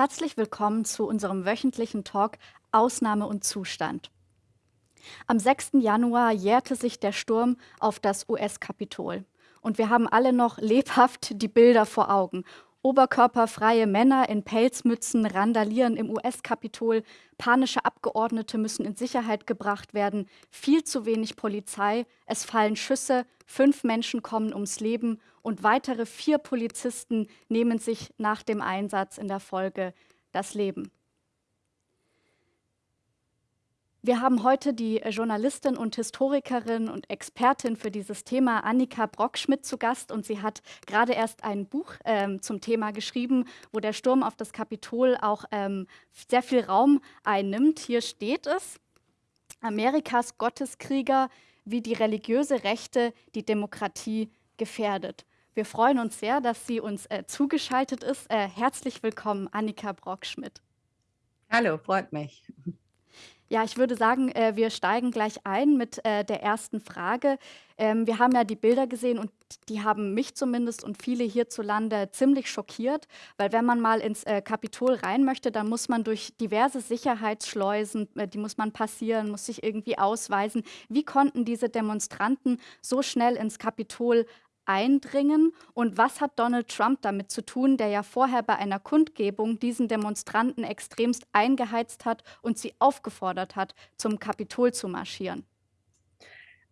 Herzlich willkommen zu unserem wöchentlichen Talk Ausnahme und Zustand. Am 6. Januar jährte sich der Sturm auf das US-Kapitol. Und wir haben alle noch lebhaft die Bilder vor Augen. Oberkörperfreie Männer in Pelzmützen randalieren im US-Kapitol, panische Abgeordnete müssen in Sicherheit gebracht werden, viel zu wenig Polizei, es fallen Schüsse, fünf Menschen kommen ums Leben und weitere vier Polizisten nehmen sich nach dem Einsatz in der Folge das Leben. Wir haben heute die Journalistin und Historikerin und Expertin für dieses Thema Annika Brockschmidt zu Gast und sie hat gerade erst ein Buch ähm, zum Thema geschrieben, wo der Sturm auf das Kapitol auch ähm, sehr viel Raum einnimmt. Hier steht es, Amerikas Gotteskrieger, wie die religiöse Rechte die Demokratie gefährdet. Wir freuen uns sehr, dass sie uns äh, zugeschaltet ist. Äh, herzlich willkommen, Annika Brockschmidt. Hallo, freut mich. Ja, ich würde sagen, äh, wir steigen gleich ein mit äh, der ersten Frage. Ähm, wir haben ja die Bilder gesehen und die haben mich zumindest und viele hierzulande ziemlich schockiert, weil wenn man mal ins äh, Kapitol rein möchte, dann muss man durch diverse Sicherheitsschleusen, äh, die muss man passieren, muss sich irgendwie ausweisen. Wie konnten diese Demonstranten so schnell ins Kapitol eindringen? Und was hat Donald Trump damit zu tun, der ja vorher bei einer Kundgebung diesen Demonstranten extremst eingeheizt hat und sie aufgefordert hat, zum Kapitol zu marschieren?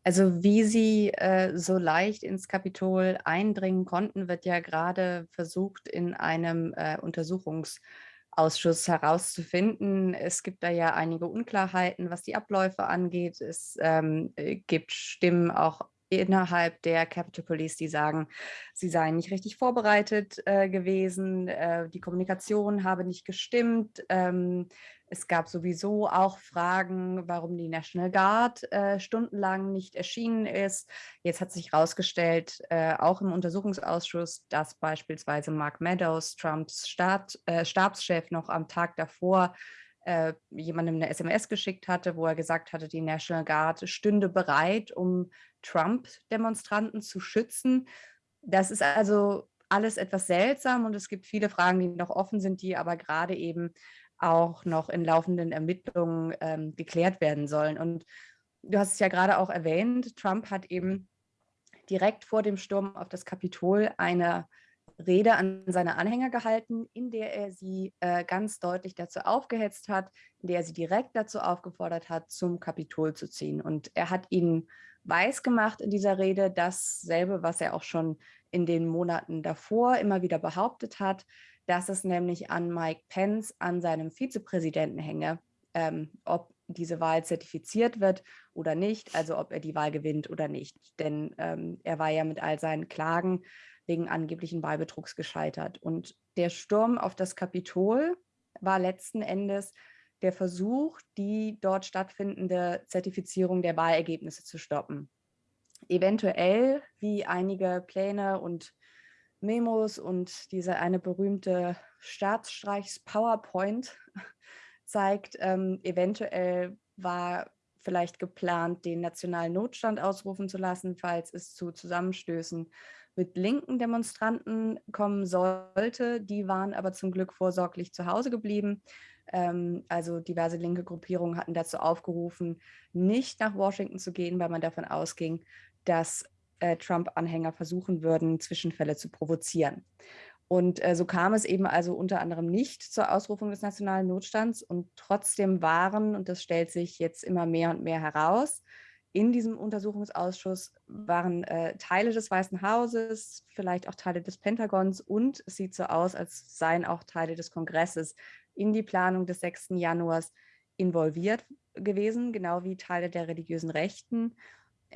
Also wie sie äh, so leicht ins Kapitol eindringen konnten, wird ja gerade versucht in einem äh, Untersuchungsausschuss herauszufinden. Es gibt da ja einige Unklarheiten, was die Abläufe angeht. Es ähm, äh, gibt Stimmen auch innerhalb der Capitol Police, die sagen, sie seien nicht richtig vorbereitet äh, gewesen, äh, die Kommunikation habe nicht gestimmt. Ähm, es gab sowieso auch Fragen, warum die National Guard äh, stundenlang nicht erschienen ist. Jetzt hat sich herausgestellt, äh, auch im Untersuchungsausschuss, dass beispielsweise Mark Meadows, Trumps Staat, äh, Stabschef, noch am Tag davor äh, jemandem eine SMS geschickt hatte, wo er gesagt hatte, die National Guard stünde bereit, um Trump-Demonstranten zu schützen. Das ist also alles etwas seltsam und es gibt viele Fragen, die noch offen sind, die aber gerade eben auch noch in laufenden Ermittlungen ähm, geklärt werden sollen. Und du hast es ja gerade auch erwähnt, Trump hat eben direkt vor dem Sturm auf das Kapitol eine Rede an seine Anhänger gehalten, in der er sie äh, ganz deutlich dazu aufgehetzt hat, in der er sie direkt dazu aufgefordert hat, zum Kapitol zu ziehen. Und er hat ihnen weiß gemacht in dieser Rede dasselbe, was er auch schon in den Monaten davor immer wieder behauptet hat, dass es nämlich an Mike Pence, an seinem Vizepräsidenten hänge, ähm, ob diese Wahl zertifiziert wird oder nicht, also ob er die Wahl gewinnt oder nicht. Denn ähm, er war ja mit all seinen Klagen wegen angeblichen Wahlbetrugs gescheitert. Und der Sturm auf das Kapitol war letzten Endes der Versuch, die dort stattfindende Zertifizierung der Wahlergebnisse zu stoppen. Eventuell, wie einige Pläne und Memos und diese eine berühmte Staatsstreichs-PowerPoint zeigt, ähm, eventuell war vielleicht geplant, den nationalen Notstand ausrufen zu lassen, falls es zu Zusammenstößen mit linken Demonstranten kommen sollte. Die waren aber zum Glück vorsorglich zu Hause geblieben. Ähm, also diverse linke Gruppierungen hatten dazu aufgerufen, nicht nach Washington zu gehen, weil man davon ausging, dass äh, Trump-Anhänger versuchen würden, Zwischenfälle zu provozieren. Und äh, so kam es eben also unter anderem nicht zur Ausrufung des nationalen Notstands und trotzdem waren, und das stellt sich jetzt immer mehr und mehr heraus, in diesem Untersuchungsausschuss waren äh, Teile des Weißen Hauses, vielleicht auch Teile des Pentagons und es sieht so aus, als seien auch Teile des Kongresses in die Planung des 6. Januars involviert gewesen, genau wie Teile der religiösen Rechten.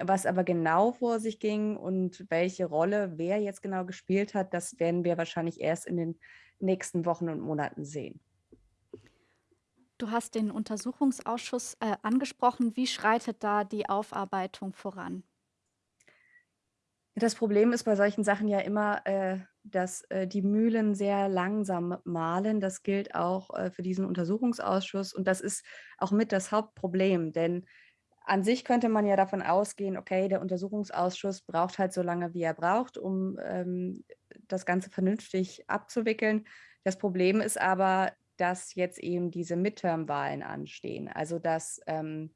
Was aber genau vor sich ging und welche Rolle wer jetzt genau gespielt hat, das werden wir wahrscheinlich erst in den nächsten Wochen und Monaten sehen. Du hast den Untersuchungsausschuss äh, angesprochen. Wie schreitet da die Aufarbeitung voran? Das Problem ist bei solchen Sachen ja immer, äh, dass äh, die Mühlen sehr langsam mahlen. Das gilt auch äh, für diesen Untersuchungsausschuss und das ist auch mit das Hauptproblem, denn an sich könnte man ja davon ausgehen, okay, der Untersuchungsausschuss braucht halt so lange, wie er braucht, um ähm, das Ganze vernünftig abzuwickeln. Das Problem ist aber, dass jetzt eben diese Midterm-Wahlen anstehen. Also dass ähm,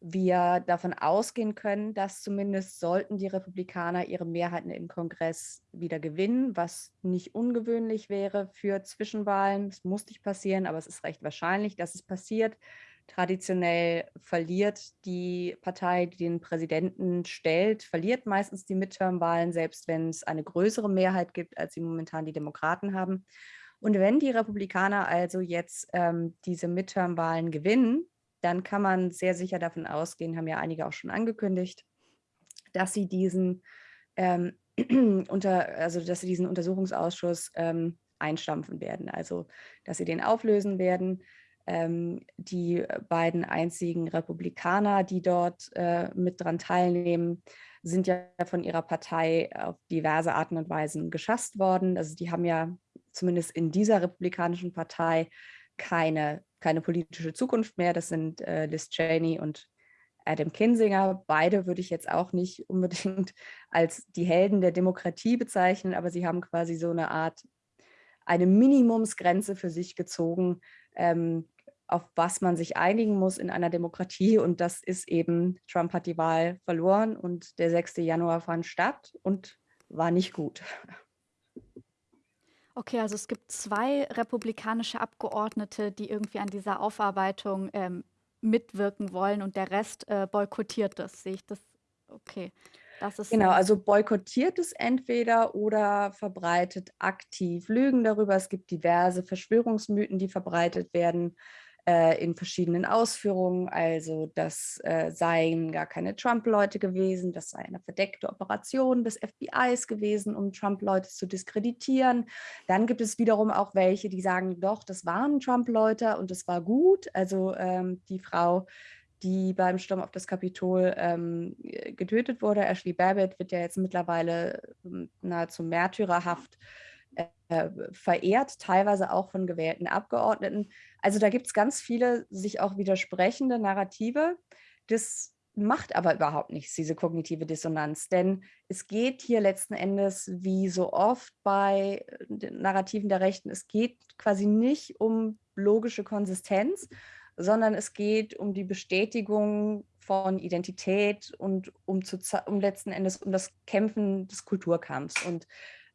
wir davon ausgehen können, dass zumindest sollten die Republikaner ihre Mehrheiten im Kongress wieder gewinnen, was nicht ungewöhnlich wäre für Zwischenwahlen. Es muss nicht passieren, aber es ist recht wahrscheinlich, dass es passiert. Traditionell verliert die Partei, die den Präsidenten stellt, verliert meistens die Midterm-Wahlen, selbst wenn es eine größere Mehrheit gibt, als sie momentan die Demokraten haben. Und wenn die Republikaner also jetzt ähm, diese Midterm-Wahlen gewinnen, dann kann man sehr sicher davon ausgehen, haben ja einige auch schon angekündigt, dass sie diesen ähm, unter, also dass sie diesen Untersuchungsausschuss ähm, einstampfen werden, also dass sie den auflösen werden. Ähm, die beiden einzigen Republikaner, die dort äh, mit dran teilnehmen, sind ja von ihrer Partei auf diverse Arten und Weisen geschasst worden. Also die haben ja zumindest in dieser republikanischen Partei keine keine politische Zukunft mehr. Das sind äh, Liz Cheney und Adam Kinsinger. Beide würde ich jetzt auch nicht unbedingt als die Helden der Demokratie bezeichnen, aber sie haben quasi so eine Art, eine Minimumsgrenze für sich gezogen, ähm, auf was man sich einigen muss in einer Demokratie. Und das ist eben, Trump hat die Wahl verloren und der 6. Januar fand statt und war nicht gut. Okay, also es gibt zwei republikanische Abgeordnete, die irgendwie an dieser Aufarbeitung ähm, mitwirken wollen und der Rest äh, boykottiert das. Sehe ich das? Okay. Das ist genau, also boykottiert es entweder oder verbreitet aktiv Lügen darüber. Es gibt diverse Verschwörungsmythen, die verbreitet werden äh, in verschiedenen Ausführungen. Also das äh, seien gar keine Trump-Leute gewesen, das sei eine verdeckte Operation des FBIs gewesen, um Trump-Leute zu diskreditieren. Dann gibt es wiederum auch welche, die sagen, doch, das waren Trump-Leute und es war gut. Also ähm, die Frau, die beim Sturm auf das Kapitol ähm, getötet wurde, Ashley Babbitt, wird ja jetzt mittlerweile ähm, nahezu märtyrerhaft äh, verehrt, teilweise auch von gewählten Abgeordneten. Also da gibt es ganz viele sich auch widersprechende Narrative. Das macht aber überhaupt nichts, diese kognitive Dissonanz. Denn es geht hier letzten Endes, wie so oft bei den Narrativen der Rechten, es geht quasi nicht um logische Konsistenz, sondern es geht um die Bestätigung von Identität und um, zu, um letzten Endes um das Kämpfen des Kulturkampfs. Und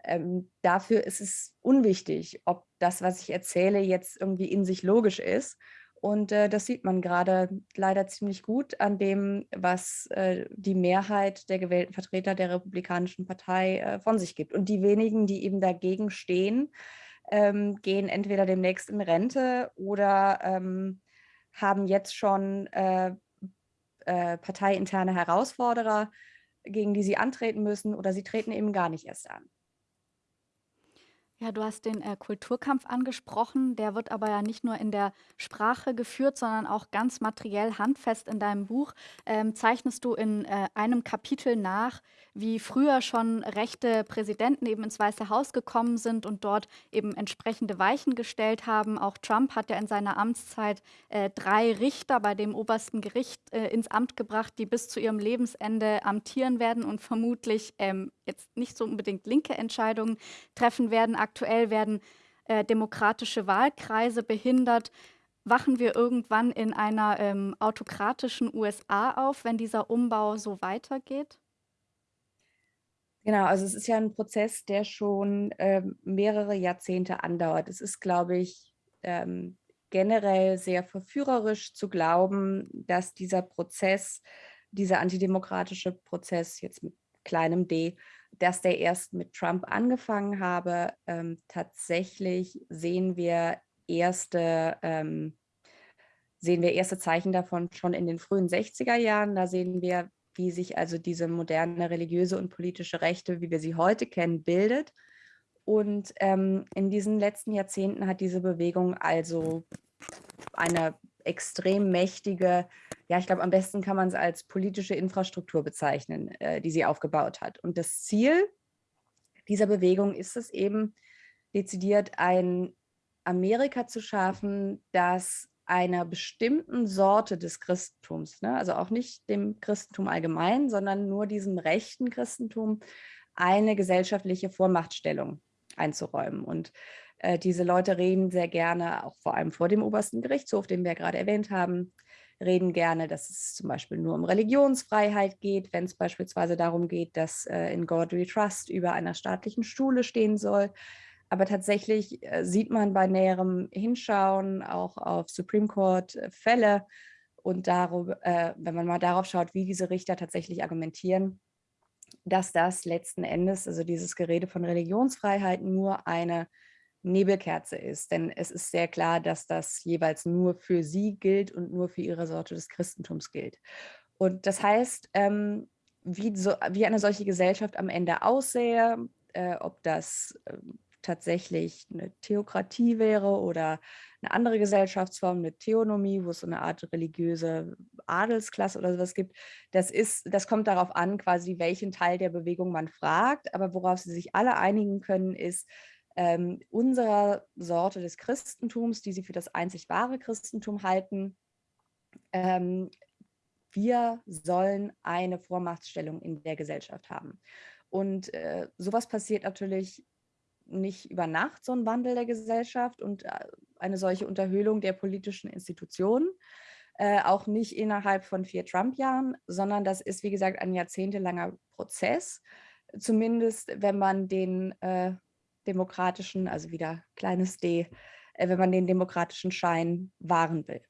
ähm, dafür ist es unwichtig, ob das, was ich erzähle, jetzt irgendwie in sich logisch ist. Und äh, das sieht man gerade leider ziemlich gut an dem, was äh, die Mehrheit der gewählten Vertreter der Republikanischen Partei äh, von sich gibt. Und die wenigen, die eben dagegen stehen, ähm, gehen entweder demnächst in Rente oder ähm, haben jetzt schon äh, äh, parteiinterne Herausforderer, gegen die sie antreten müssen oder sie treten eben gar nicht erst an. Ja, du hast den äh, Kulturkampf angesprochen. Der wird aber ja nicht nur in der Sprache geführt, sondern auch ganz materiell handfest in deinem Buch. Ähm, zeichnest du in äh, einem Kapitel nach, wie früher schon rechte Präsidenten eben ins Weiße Haus gekommen sind und dort eben entsprechende Weichen gestellt haben. Auch Trump hat ja in seiner Amtszeit äh, drei Richter bei dem obersten Gericht äh, ins Amt gebracht, die bis zu ihrem Lebensende amtieren werden und vermutlich ähm, jetzt nicht so unbedingt linke Entscheidungen treffen werden aktuell werden äh, demokratische Wahlkreise behindert. Wachen wir irgendwann in einer ähm, autokratischen USA auf, wenn dieser Umbau so weitergeht? Genau, also es ist ja ein Prozess, der schon ähm, mehrere Jahrzehnte andauert. Es ist, glaube ich, ähm, generell sehr verführerisch zu glauben, dass dieser Prozess, dieser antidemokratische Prozess jetzt mit kleinem d, dass der erst mit Trump angefangen habe. Ähm, tatsächlich sehen wir erste ähm, sehen wir erste Zeichen davon schon in den frühen 60er Jahren. Da sehen wir, wie sich also diese moderne religiöse und politische Rechte, wie wir sie heute kennen, bildet. Und ähm, in diesen letzten Jahrzehnten hat diese Bewegung also eine extrem mächtige, ja, ich glaube, am besten kann man es als politische Infrastruktur bezeichnen, äh, die sie aufgebaut hat. Und das Ziel dieser Bewegung ist es eben, dezidiert ein Amerika zu schaffen, das einer bestimmten Sorte des Christentums, ne, also auch nicht dem Christentum allgemein, sondern nur diesem rechten Christentum, eine gesellschaftliche Vormachtstellung einzuräumen. Und Äh, diese Leute reden sehr gerne, auch vor allem vor dem obersten Gerichtshof, den wir gerade erwähnt haben, reden gerne, dass es zum Beispiel nur um Religionsfreiheit geht, wenn es beispielsweise darum geht, dass äh, in God We Trust über einer staatlichen Schule stehen soll. Aber tatsächlich äh, sieht man bei näherem Hinschauen auch auf Supreme Court äh, und darüber, äh, wenn man mal darauf schaut, wie diese Richter tatsächlich argumentieren, dass das letzten Endes, also dieses Gerede von Religionsfreiheit nur eine Nebelkerze ist. Denn es ist sehr klar, dass das jeweils nur für sie gilt und nur für ihre Sorte des Christentums gilt. Und das heißt, ähm, wie, so, wie eine solche Gesellschaft am Ende aussähe, äh, ob das äh, tatsächlich eine Theokratie wäre oder eine andere Gesellschaftsform, eine Theonomie, wo es so eine Art religiöse Adelsklasse oder sowas gibt. Das, ist, das kommt darauf an, quasi welchen Teil der Bewegung man fragt. Aber worauf sie sich alle einigen können, ist, ähm, unserer Sorte des Christentums, die sie für das einzig wahre Christentum halten, ähm, wir sollen eine Vormachtstellung in der Gesellschaft haben. Und äh, sowas passiert natürlich nicht über Nacht, so ein Wandel der Gesellschaft und äh, eine solche Unterhöhlung der politischen Institutionen, äh, auch nicht innerhalb von vier Trump-Jahren, sondern das ist, wie gesagt, ein jahrzehntelanger Prozess, zumindest wenn man den äh, demokratischen, also wieder kleines d, äh, wenn man den demokratischen Schein wahren will.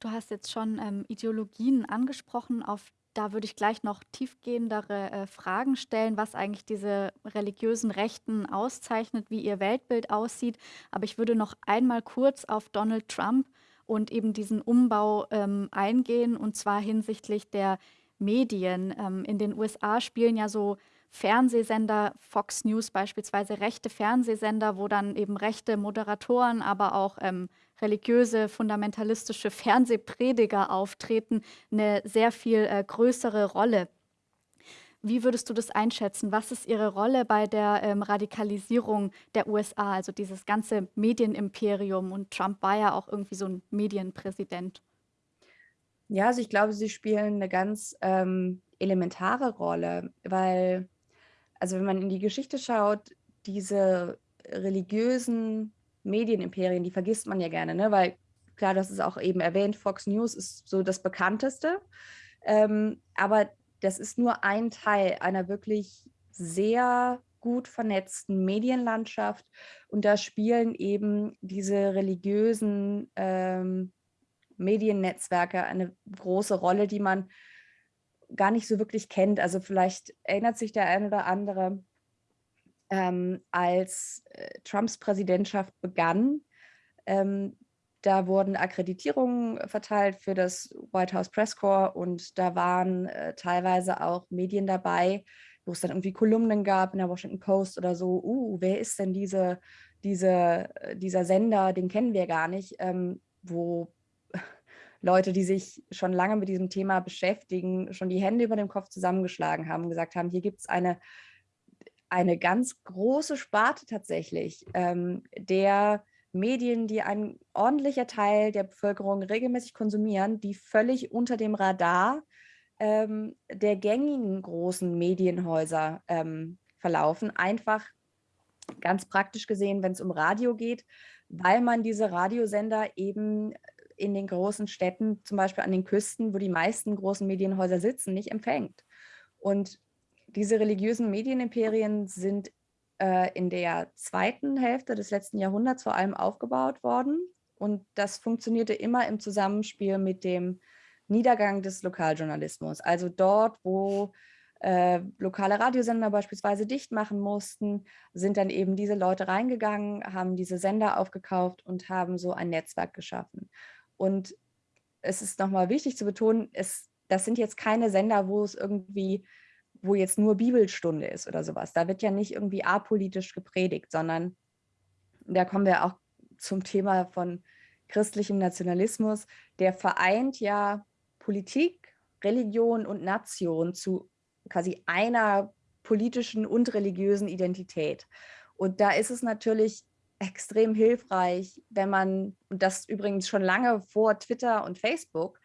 Du hast jetzt schon ähm, Ideologien angesprochen, auf da würde ich gleich noch tiefgehendere äh, Fragen stellen, was eigentlich diese religiösen Rechten auszeichnet, wie ihr Weltbild aussieht. Aber ich würde noch einmal kurz auf Donald Trump und eben diesen Umbau ähm, eingehen, und zwar hinsichtlich der Medien. Ähm, in den USA spielen ja so Fernsehsender, Fox News beispielsweise, rechte Fernsehsender, wo dann eben rechte Moderatoren, aber auch ähm, religiöse, fundamentalistische Fernsehprediger auftreten, eine sehr viel äh, größere Rolle. Wie würdest du das einschätzen? Was ist Ihre Rolle bei der ähm, Radikalisierung der USA, also dieses ganze Medienimperium? Und Trump war ja auch irgendwie so ein Medienpräsident. Ja, also ich glaube, sie spielen eine ganz ähm, elementare Rolle, weil, also wenn man in die Geschichte schaut, diese religiösen Medienimperien, die vergisst man ja gerne, ne? weil klar, das ist auch eben erwähnt, Fox News ist so das bekannteste, ähm, aber das ist nur ein Teil einer wirklich sehr gut vernetzten Medienlandschaft und da spielen eben diese religiösen ähm, Mediennetzwerke eine große Rolle, die man gar nicht so wirklich kennt. Also vielleicht erinnert sich der ein oder andere, ähm, als äh, Trumps Präsidentschaft begann, ähm, da wurden Akkreditierungen verteilt für das White House Press Corps und da waren äh, teilweise auch Medien dabei, wo es dann irgendwie Kolumnen gab in der Washington Post oder so, uh, wer ist denn diese, diese, äh, dieser Sender, den kennen wir gar nicht, ähm, wo Leute, die sich schon lange mit diesem Thema beschäftigen, schon die Hände über dem Kopf zusammengeschlagen haben und gesagt haben, hier gibt es eine eine ganz große Sparte tatsächlich ähm, der Medien, die ein ordentlicher Teil der Bevölkerung regelmäßig konsumieren, die völlig unter dem Radar ähm, der gängigen großen Medienhäuser ähm, verlaufen. Einfach ganz praktisch gesehen, wenn es um Radio geht, weil man diese Radiosender eben in den großen Städten, zum Beispiel an den Küsten, wo die meisten großen Medienhäuser sitzen, nicht empfängt. Und diese religiösen Medienimperien sind äh, in der zweiten Hälfte des letzten Jahrhunderts vor allem aufgebaut worden. Und das funktionierte immer im Zusammenspiel mit dem Niedergang des Lokaljournalismus. Also dort, wo äh, lokale Radiosender beispielsweise dicht machen mussten, sind dann eben diese Leute reingegangen, haben diese Sender aufgekauft und haben so ein Netzwerk geschaffen. Und es ist nochmal wichtig zu betonen, es, das sind jetzt keine Sender, wo es irgendwie wo jetzt nur Bibelstunde ist oder sowas. Da wird ja nicht irgendwie apolitisch gepredigt, sondern da kommen wir auch zum Thema von christlichem Nationalismus. Der vereint ja Politik, Religion und Nation zu quasi einer politischen und religiösen Identität. Und da ist es natürlich extrem hilfreich, wenn man, und das übrigens schon lange vor Twitter und Facebook,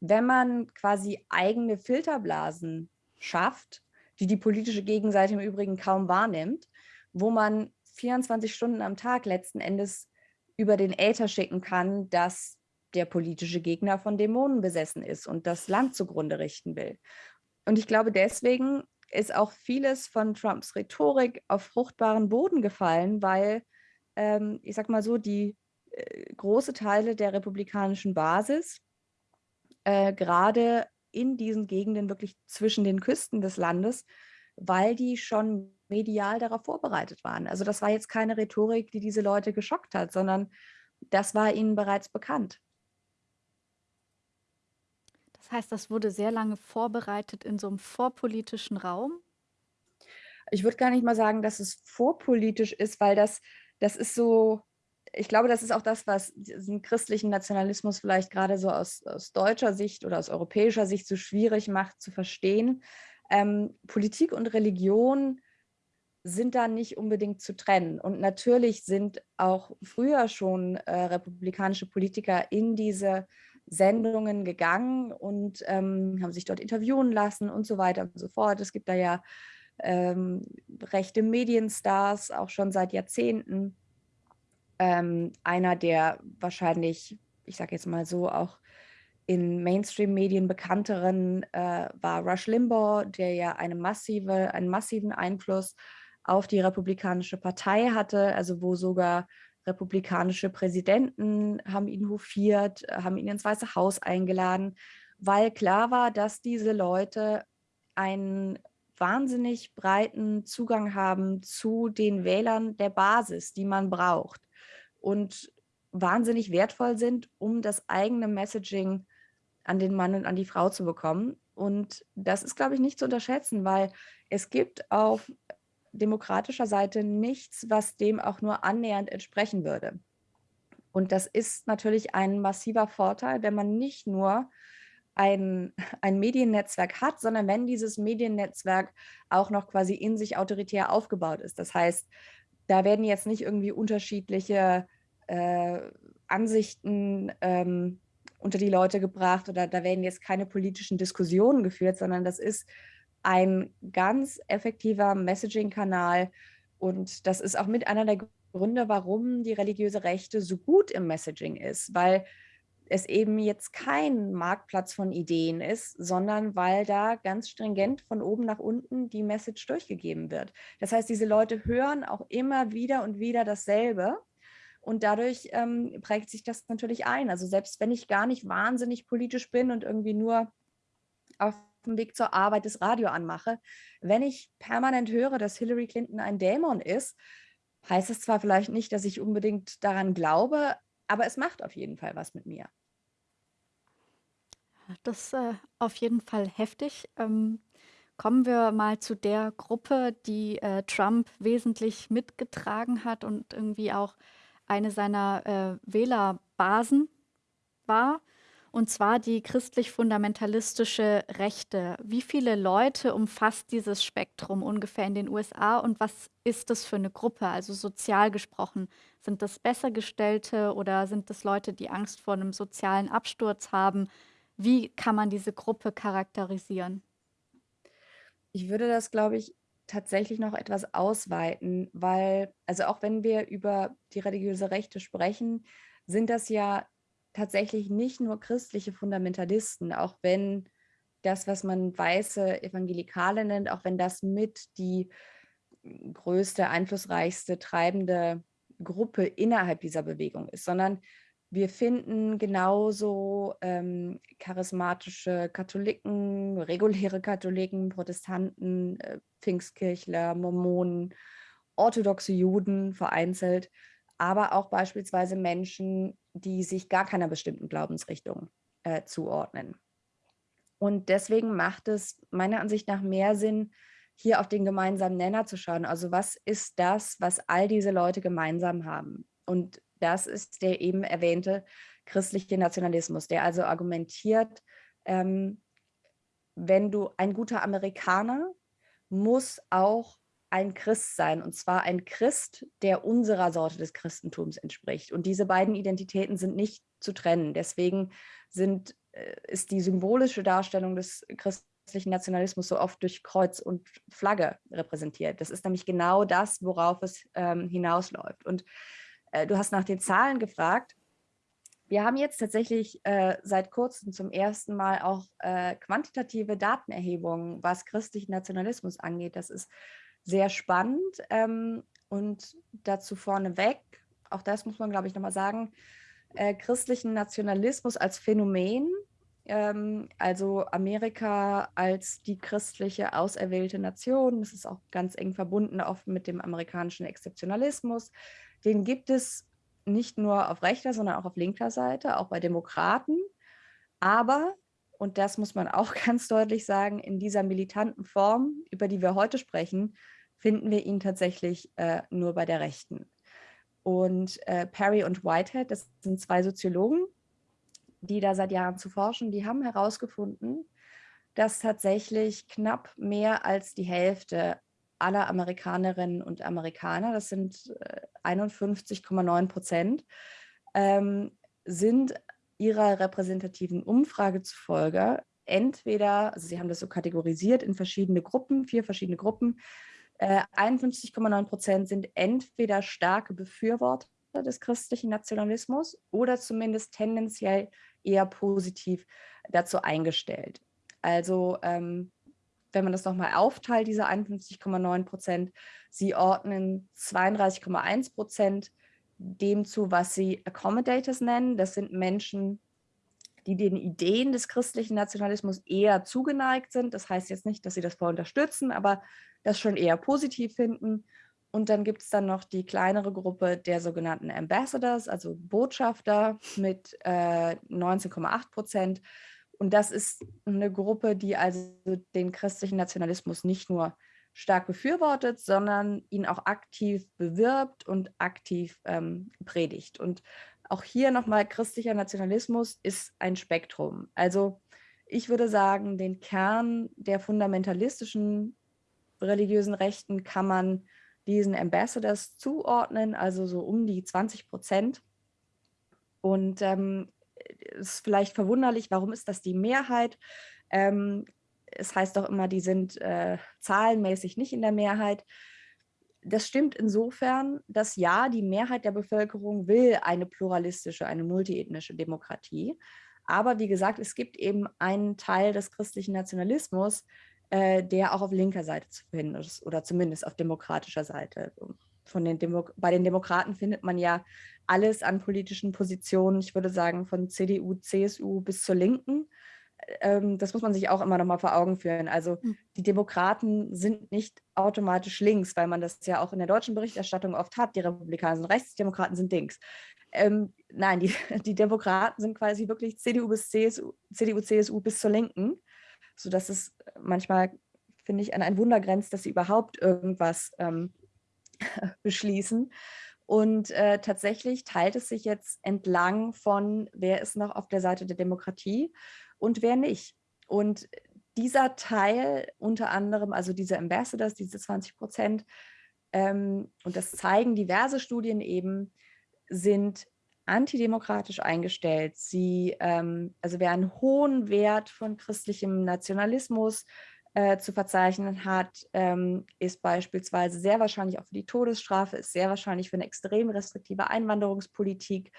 wenn man quasi eigene Filterblasen schafft, die die politische Gegenseite im Übrigen kaum wahrnimmt, wo man 24 Stunden am Tag letzten Endes über den Äther schicken kann, dass der politische Gegner von Dämonen besessen ist und das Land zugrunde richten will. Und ich glaube, deswegen ist auch vieles von Trumps Rhetorik auf fruchtbaren Boden gefallen, weil, ähm, ich sag mal so, die äh, große Teile der republikanischen Basis äh, gerade in diesen Gegenden wirklich zwischen den Küsten des Landes, weil die schon medial darauf vorbereitet waren. Also das war jetzt keine Rhetorik, die diese Leute geschockt hat, sondern das war ihnen bereits bekannt. Das heißt, das wurde sehr lange vorbereitet in so einem vorpolitischen Raum? Ich würde gar nicht mal sagen, dass es vorpolitisch ist, weil das, das ist so, ich glaube, das ist auch das, was diesen christlichen Nationalismus vielleicht gerade so aus, aus deutscher Sicht oder aus europäischer Sicht so schwierig macht zu verstehen. Ähm, Politik und Religion sind da nicht unbedingt zu trennen. Und natürlich sind auch früher schon äh, republikanische Politiker in diese Sendungen gegangen und ähm, haben sich dort interviewen lassen und so weiter und so fort. Es gibt da ja ähm, rechte Medienstars, auch schon seit Jahrzehnten. Ähm, einer der wahrscheinlich, ich sage jetzt mal so, auch in Mainstream-Medien bekannteren äh, war Rush Limbaugh, der ja eine massive, einen massiven Einfluss auf die Republikanische Partei hatte, also wo sogar republikanische Präsidenten haben ihn hofiert, haben ihn ins Weiße Haus eingeladen, weil klar war, dass diese Leute einen wahnsinnig breiten Zugang haben zu den Wählern der Basis, die man braucht und wahnsinnig wertvoll sind, um das eigene Messaging an den Mann und an die Frau zu bekommen. Und das ist, glaube ich, nicht zu unterschätzen, weil es gibt auf demokratischer Seite nichts, was dem auch nur annähernd entsprechen würde. Und das ist natürlich ein massiver Vorteil, wenn man nicht nur ein, ein Mediennetzwerk hat, sondern wenn dieses Mediennetzwerk auch noch quasi in sich autoritär aufgebaut ist. Das heißt, da werden jetzt nicht irgendwie unterschiedliche äh, Ansichten ähm, unter die Leute gebracht oder da werden jetzt keine politischen Diskussionen geführt, sondern das ist ein ganz effektiver Messaging-Kanal. Und das ist auch mit einer der Gründe, warum die religiöse Rechte so gut im Messaging ist, weil es eben jetzt kein Marktplatz von Ideen ist, sondern weil da ganz stringent von oben nach unten die Message durchgegeben wird. Das heißt, diese Leute hören auch immer wieder und wieder dasselbe. Und dadurch ähm, prägt sich das natürlich ein. Also selbst wenn ich gar nicht wahnsinnig politisch bin und irgendwie nur auf dem Weg zur Arbeit das Radio anmache, wenn ich permanent höre, dass Hillary Clinton ein Dämon ist, heißt es zwar vielleicht nicht, dass ich unbedingt daran glaube, aber es macht auf jeden Fall was mit mir. Das ist äh, auf jeden Fall heftig. Ähm, kommen wir mal zu der Gruppe, die äh, Trump wesentlich mitgetragen hat und irgendwie auch eine seiner äh, Wählerbasen war und zwar die christlich-fundamentalistische Rechte. Wie viele Leute umfasst dieses Spektrum ungefähr in den USA und was ist das für eine Gruppe, also sozial gesprochen? Sind das Bessergestellte oder sind das Leute, die Angst vor einem sozialen Absturz haben? Wie kann man diese Gruppe charakterisieren? Ich würde das, glaube ich, tatsächlich noch etwas ausweiten, weil, also auch wenn wir über die religiöse Rechte sprechen, sind das ja tatsächlich nicht nur christliche Fundamentalisten, auch wenn das, was man weiße Evangelikale nennt, auch wenn das mit die größte, einflussreichste, treibende Gruppe innerhalb dieser Bewegung ist, sondern wir finden genauso ähm, charismatische Katholiken, reguläre Katholiken, Protestanten, äh, Pfingstkirchler, Mormonen, orthodoxe Juden vereinzelt, aber auch beispielsweise Menschen, die sich gar keiner bestimmten Glaubensrichtung äh, zuordnen. Und deswegen macht es meiner Ansicht nach mehr Sinn, hier auf den gemeinsamen Nenner zu schauen. Also was ist das, was all diese Leute gemeinsam haben? Und das ist der eben erwähnte christliche Nationalismus, der also argumentiert, ähm, wenn du ein guter Amerikaner muss auch ein Christ sein, und zwar ein Christ, der unserer Sorte des Christentums entspricht. Und diese beiden Identitäten sind nicht zu trennen. Deswegen sind, äh, ist die symbolische Darstellung des christlichen Nationalismus so oft durch Kreuz und Flagge repräsentiert. Das ist nämlich genau das, worauf es ähm, hinausläuft. Und äh, du hast nach den Zahlen gefragt. Wir haben jetzt tatsächlich äh, seit kurzem zum ersten Mal auch äh, quantitative Datenerhebungen, was christlichen Nationalismus angeht. Das ist sehr spannend. Ähm, und dazu vorneweg, auch das muss man, glaube ich, nochmal sagen, äh, christlichen Nationalismus als Phänomen, ähm, also Amerika als die christliche auserwählte Nation, das ist auch ganz eng verbunden oft mit dem amerikanischen Exzeptionalismus, den gibt es nicht nur auf rechter, sondern auch auf linker Seite, auch bei Demokraten. Aber, und das muss man auch ganz deutlich sagen, in dieser militanten Form, über die wir heute sprechen, finden wir ihn tatsächlich äh, nur bei der Rechten. Und äh, Perry und Whitehead, das sind zwei Soziologen, die da seit Jahren zu forschen, die haben herausgefunden, dass tatsächlich knapp mehr als die Hälfte aller Amerikanerinnen und Amerikaner, das sind 51,9 äh, Prozent, ähm, sind ihrer repräsentativen Umfrage zufolge entweder, also sie haben das so kategorisiert in verschiedene Gruppen, vier verschiedene Gruppen, äh, 51,9 Prozent sind entweder starke Befürworter des christlichen Nationalismus oder zumindest tendenziell eher positiv dazu eingestellt. Also ähm, wenn man das nochmal aufteilt, diese 51,9 Prozent, sie ordnen 32,1 Prozent dem zu, was sie Accommodators nennen. Das sind Menschen, die den Ideen des christlichen Nationalismus eher zugeneigt sind. Das heißt jetzt nicht, dass sie das voll unterstützen, aber das schon eher positiv finden. Und dann gibt es dann noch die kleinere Gruppe der sogenannten Ambassadors, also Botschafter mit äh, 19,8 Prozent. Und das ist eine Gruppe, die also den christlichen Nationalismus nicht nur stark befürwortet, sondern ihn auch aktiv bewirbt und aktiv ähm, predigt. Und auch hier nochmal, christlicher Nationalismus ist ein Spektrum. Also ich würde sagen, den Kern der fundamentalistischen religiösen Rechten kann man diesen Ambassadors zuordnen, also so um die 20 Prozent. Und ähm, ist vielleicht verwunderlich, warum ist das die Mehrheit? Ähm, es heißt doch immer, die sind äh, zahlenmäßig nicht in der Mehrheit. Das stimmt insofern, dass ja, die Mehrheit der Bevölkerung will eine pluralistische, eine multiethnische Demokratie. Aber wie gesagt, es gibt eben einen Teil des christlichen Nationalismus, äh, der auch auf linker Seite zu finden ist oder zumindest auf demokratischer Seite. Von den Demo bei den Demokraten findet man ja alles an politischen Positionen, ich würde sagen von CDU, CSU bis zur Linken. Ähm, das muss man sich auch immer noch mal vor Augen führen. Also hm. die Demokraten sind nicht automatisch links, weil man das ja auch in der deutschen Berichterstattung oft hat. Die Republikaner sind rechts, die Demokraten sind links. Ähm, nein, die, die Demokraten sind quasi wirklich CDU bis CSU, CDU, CSU bis zur Linken sodass es manchmal, finde ich, an ein Wunder grenzt, dass sie überhaupt irgendwas ähm, beschließen. Und äh, tatsächlich teilt es sich jetzt entlang von, wer ist noch auf der Seite der Demokratie und wer nicht. Und dieser Teil, unter anderem, also diese Ambassadors, diese 20 Prozent, ähm, und das zeigen diverse Studien eben, sind antidemokratisch eingestellt. Sie, ähm, also wer einen hohen Wert von christlichem Nationalismus äh, zu verzeichnen hat, ähm, ist beispielsweise sehr wahrscheinlich auch für die Todesstrafe, ist sehr wahrscheinlich für eine extrem restriktive Einwanderungspolitik,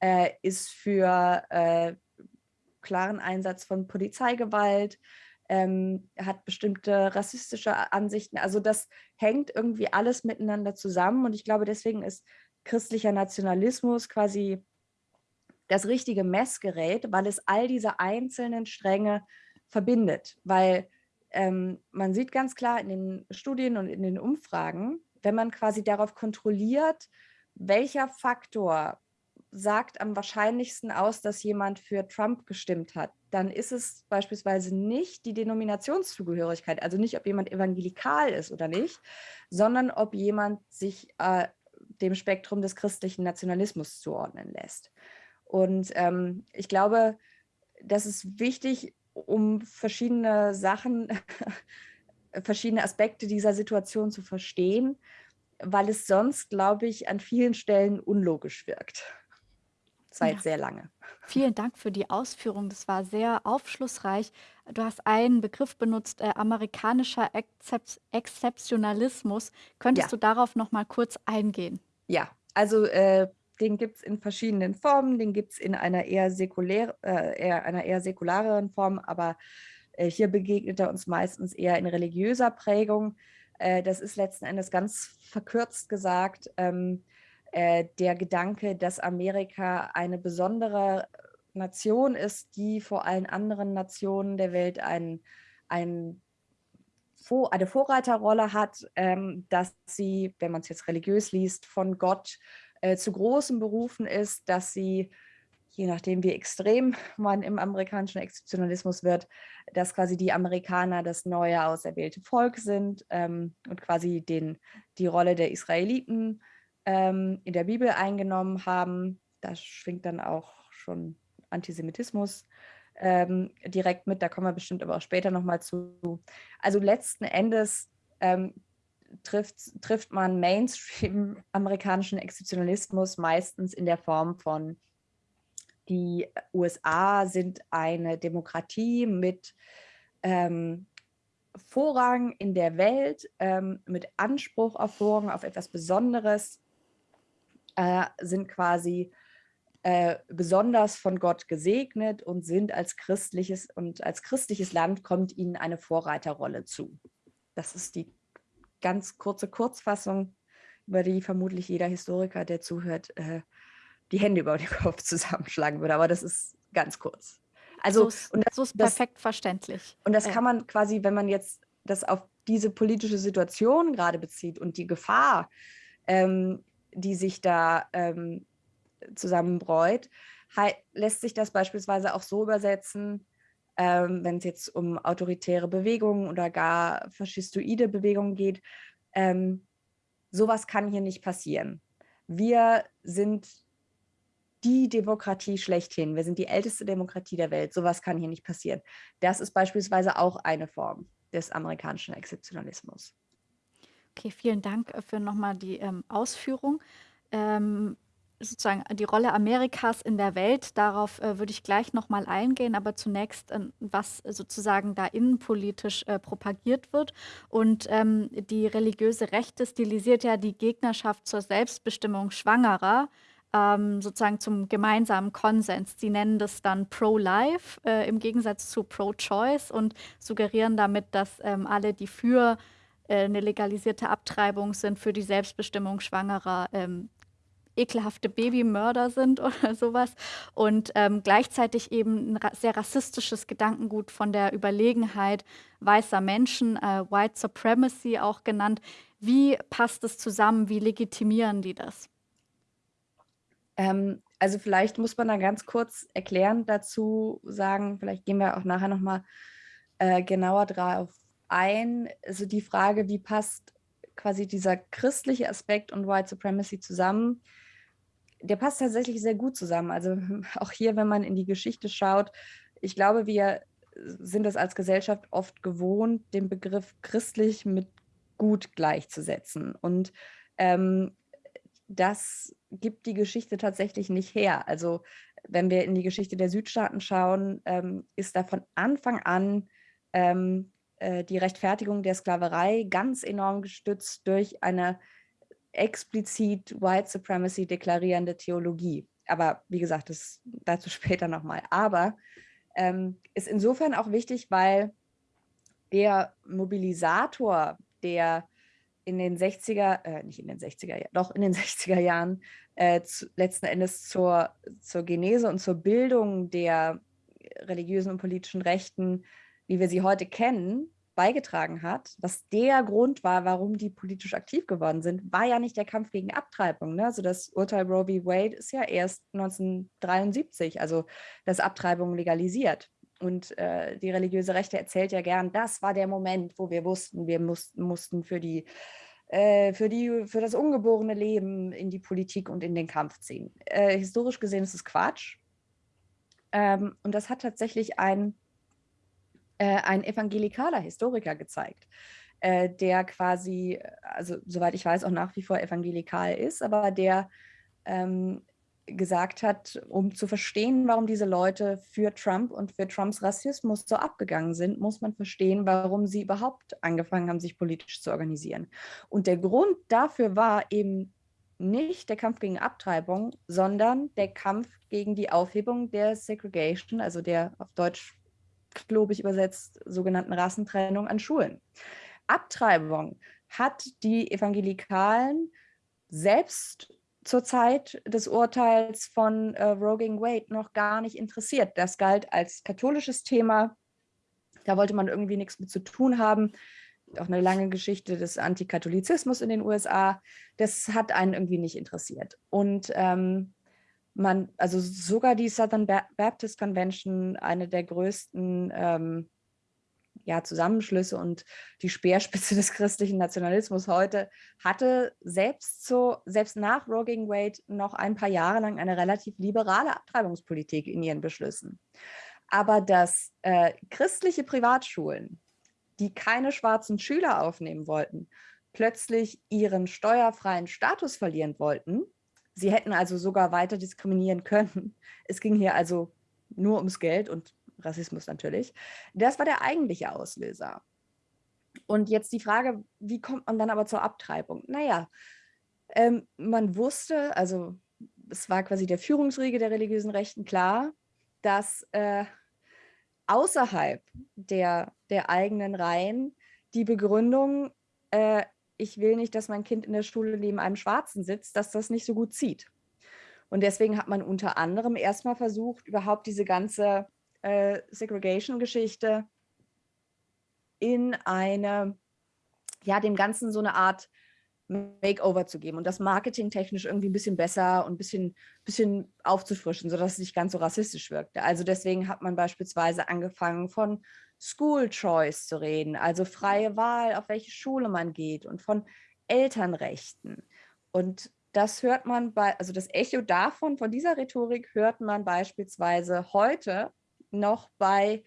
äh, ist für äh, klaren Einsatz von Polizeigewalt, ähm, hat bestimmte rassistische Ansichten. Also das hängt irgendwie alles miteinander zusammen und ich glaube, deswegen ist christlicher Nationalismus quasi das richtige Messgerät, weil es all diese einzelnen Stränge verbindet. Weil ähm, man sieht ganz klar in den Studien und in den Umfragen, wenn man quasi darauf kontrolliert, welcher Faktor sagt am wahrscheinlichsten aus, dass jemand für Trump gestimmt hat, dann ist es beispielsweise nicht die Denominationszugehörigkeit, also nicht, ob jemand evangelikal ist oder nicht, sondern ob jemand sich äh, dem Spektrum des christlichen Nationalismus zuordnen lässt. Und ähm, ich glaube, das ist wichtig, um verschiedene Sachen, verschiedene Aspekte dieser Situation zu verstehen, weil es sonst, glaube ich, an vielen Stellen unlogisch wirkt. Seit ja. sehr lange. Vielen Dank für die Ausführung. Das war sehr aufschlussreich. Du hast einen Begriff benutzt, äh, amerikanischer Exzep Exzeptionalismus. Könntest ja. du darauf noch mal kurz eingehen? Ja, also äh, den gibt es in verschiedenen Formen. Den gibt es in einer eher, säkulär, äh, eher, einer eher säkulareren Form, aber äh, hier begegnet er uns meistens eher in religiöser Prägung. Äh, das ist letzten Endes ganz verkürzt gesagt ähm, äh, der Gedanke, dass Amerika eine besondere Nation ist, die vor allen anderen Nationen der Welt ein, ein eine Vorreiterrolle hat, ähm, dass sie, wenn man es jetzt religiös liest, von Gott äh, zu großen Berufen ist, dass sie, je nachdem wie extrem man im amerikanischen Exzeptionalismus wird, dass quasi die Amerikaner das neue auserwählte Volk sind ähm, und quasi den, die Rolle der Israeliten ähm, in der Bibel eingenommen haben. Da schwingt dann auch schon Antisemitismus ähm, direkt mit, da kommen wir bestimmt aber auch später nochmal zu. Also letzten Endes ähm, trifft, trifft man Mainstream amerikanischen Exzeptionalismus meistens in der Form von die USA sind eine Demokratie mit ähm, Vorrang in der Welt, ähm, mit Anspruch auf Vorrang, auf etwas Besonderes äh, sind quasi äh, besonders von Gott gesegnet und sind als christliches und als christliches Land kommt ihnen eine Vorreiterrolle zu. Das ist die ganz kurze Kurzfassung, über die vermutlich jeder Historiker, der zuhört, äh, die Hände über den Kopf zusammenschlagen würde. Aber das ist ganz kurz. Also, so und das, so ist perfekt das, verständlich. Und das kann man quasi, wenn man jetzt das auf diese politische Situation gerade bezieht und die Gefahr, ähm, die sich da ähm, zusammenbräut, lässt sich das beispielsweise auch so übersetzen, ähm, wenn es jetzt um autoritäre Bewegungen oder gar faschistoide Bewegungen geht. Ähm, sowas kann hier nicht passieren. Wir sind die Demokratie schlechthin. Wir sind die älteste Demokratie der Welt. Sowas kann hier nicht passieren. Das ist beispielsweise auch eine Form des amerikanischen Exzeptionalismus. Okay, vielen Dank äh, für nochmal die ähm, Ausführung. Ähm, sozusagen die Rolle Amerikas in der Welt, darauf äh, würde ich gleich nochmal eingehen, aber zunächst, äh, was sozusagen da innenpolitisch äh, propagiert wird. Und ähm, die religiöse Rechte stilisiert ja die Gegnerschaft zur Selbstbestimmung Schwangerer ähm, sozusagen zum gemeinsamen Konsens. Sie nennen das dann Pro-Life äh, im Gegensatz zu Pro-Choice und suggerieren damit, dass ähm, alle, die für äh, eine legalisierte Abtreibung sind, für die Selbstbestimmung Schwangerer, ähm, ekelhafte Babymörder sind oder sowas. Und ähm, gleichzeitig eben ein sehr rassistisches Gedankengut von der Überlegenheit weißer Menschen, äh, White Supremacy auch genannt. Wie passt es zusammen? Wie legitimieren die das? Ähm, also vielleicht muss man da ganz kurz erklärend dazu sagen, vielleicht gehen wir auch nachher nochmal äh, genauer drauf ein. Also die Frage, wie passt quasi dieser christliche Aspekt und White Supremacy zusammen? der passt tatsächlich sehr gut zusammen. Also auch hier, wenn man in die Geschichte schaut, ich glaube, wir sind es als Gesellschaft oft gewohnt, den Begriff christlich mit gut gleichzusetzen. Und ähm, das gibt die Geschichte tatsächlich nicht her. Also wenn wir in die Geschichte der Südstaaten schauen, ähm, ist da von Anfang an ähm, äh, die Rechtfertigung der Sklaverei ganz enorm gestützt durch eine explizit White Supremacy deklarierende Theologie. Aber wie gesagt, das dazu später nochmal. Aber ähm, ist insofern auch wichtig, weil der Mobilisator, der in den 60er, äh, nicht in den 60er Jahren, doch in den 60er Jahren äh, zu, letzten Endes zur, zur Genese und zur Bildung der religiösen und politischen Rechten, wie wir sie heute kennen, beigetragen hat, was der Grund war, warum die politisch aktiv geworden sind, war ja nicht der Kampf gegen Abtreibung. Ne? Also das Urteil Roe v. Wade ist ja erst 1973, also das Abtreibung legalisiert. Und äh, die religiöse Rechte erzählt ja gern, das war der Moment, wo wir wussten, wir mussten, mussten für, die, äh, für, die, für das ungeborene Leben in die Politik und in den Kampf ziehen. Äh, historisch gesehen ist es Quatsch. Ähm, und das hat tatsächlich ein äh, ein evangelikaler Historiker gezeigt, äh, der quasi, also soweit ich weiß, auch nach wie vor evangelikal ist, aber der ähm, gesagt hat, um zu verstehen, warum diese Leute für Trump und für Trumps Rassismus so abgegangen sind, muss man verstehen, warum sie überhaupt angefangen haben, sich politisch zu organisieren. Und der Grund dafür war eben nicht der Kampf gegen Abtreibung, sondern der Kampf gegen die Aufhebung der Segregation, also der auf Deutsch klobig übersetzt sogenannten Rassentrennung an Schulen. Abtreibung hat die Evangelikalen selbst zur Zeit des Urteils von äh, Rogan Wade noch gar nicht interessiert. Das galt als katholisches Thema. Da wollte man irgendwie nichts mit zu tun haben. Auch eine lange Geschichte des Antikatholizismus in den USA. Das hat einen irgendwie nicht interessiert. Und ähm, man, also sogar die Southern Baptist Convention, eine der größten ähm, ja, Zusammenschlüsse und die Speerspitze des christlichen Nationalismus heute, hatte selbst, so, selbst nach Roe gegen Wade noch ein paar Jahre lang eine relativ liberale Abtreibungspolitik in ihren Beschlüssen. Aber dass äh, christliche Privatschulen, die keine schwarzen Schüler aufnehmen wollten, plötzlich ihren steuerfreien Status verlieren wollten, sie hätten also sogar weiter diskriminieren können. Es ging hier also nur ums Geld und Rassismus natürlich. Das war der eigentliche Auslöser. Und jetzt die Frage, wie kommt man dann aber zur Abtreibung? Naja, ähm, man wusste, also es war quasi der Führungsriege der religiösen Rechten klar, dass äh, außerhalb der, der eigenen Reihen die Begründung, äh, ich will nicht, dass mein Kind in der Schule neben einem Schwarzen sitzt, dass das nicht so gut zieht. Und deswegen hat man unter anderem erstmal versucht, überhaupt diese ganze äh, Segregation-Geschichte in eine, ja, dem Ganzen so eine Art Makeover zu geben und das marketingtechnisch irgendwie ein bisschen besser und ein bisschen, bisschen aufzufrischen, sodass es nicht ganz so rassistisch wirkte. Also deswegen hat man beispielsweise angefangen von School Choice zu reden, also freie Wahl, auf welche Schule man geht und von Elternrechten. Und das hört man bei, also das Echo davon, von dieser Rhetorik hört man beispielsweise heute noch bei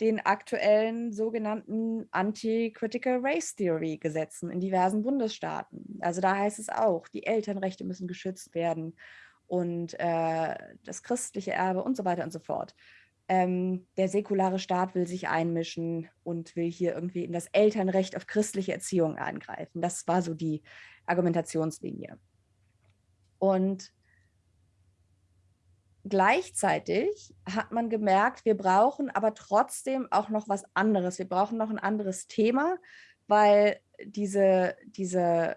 den aktuellen sogenannten Anti-Critical Race Theory Gesetzen in diversen Bundesstaaten. Also da heißt es auch, die Elternrechte müssen geschützt werden und äh, das christliche Erbe und so weiter und so fort. Ähm, der säkulare Staat will sich einmischen und will hier irgendwie in das Elternrecht auf christliche Erziehung eingreifen. Das war so die Argumentationslinie. Und gleichzeitig hat man gemerkt, wir brauchen aber trotzdem auch noch was anderes. Wir brauchen noch ein anderes Thema, weil diese, diese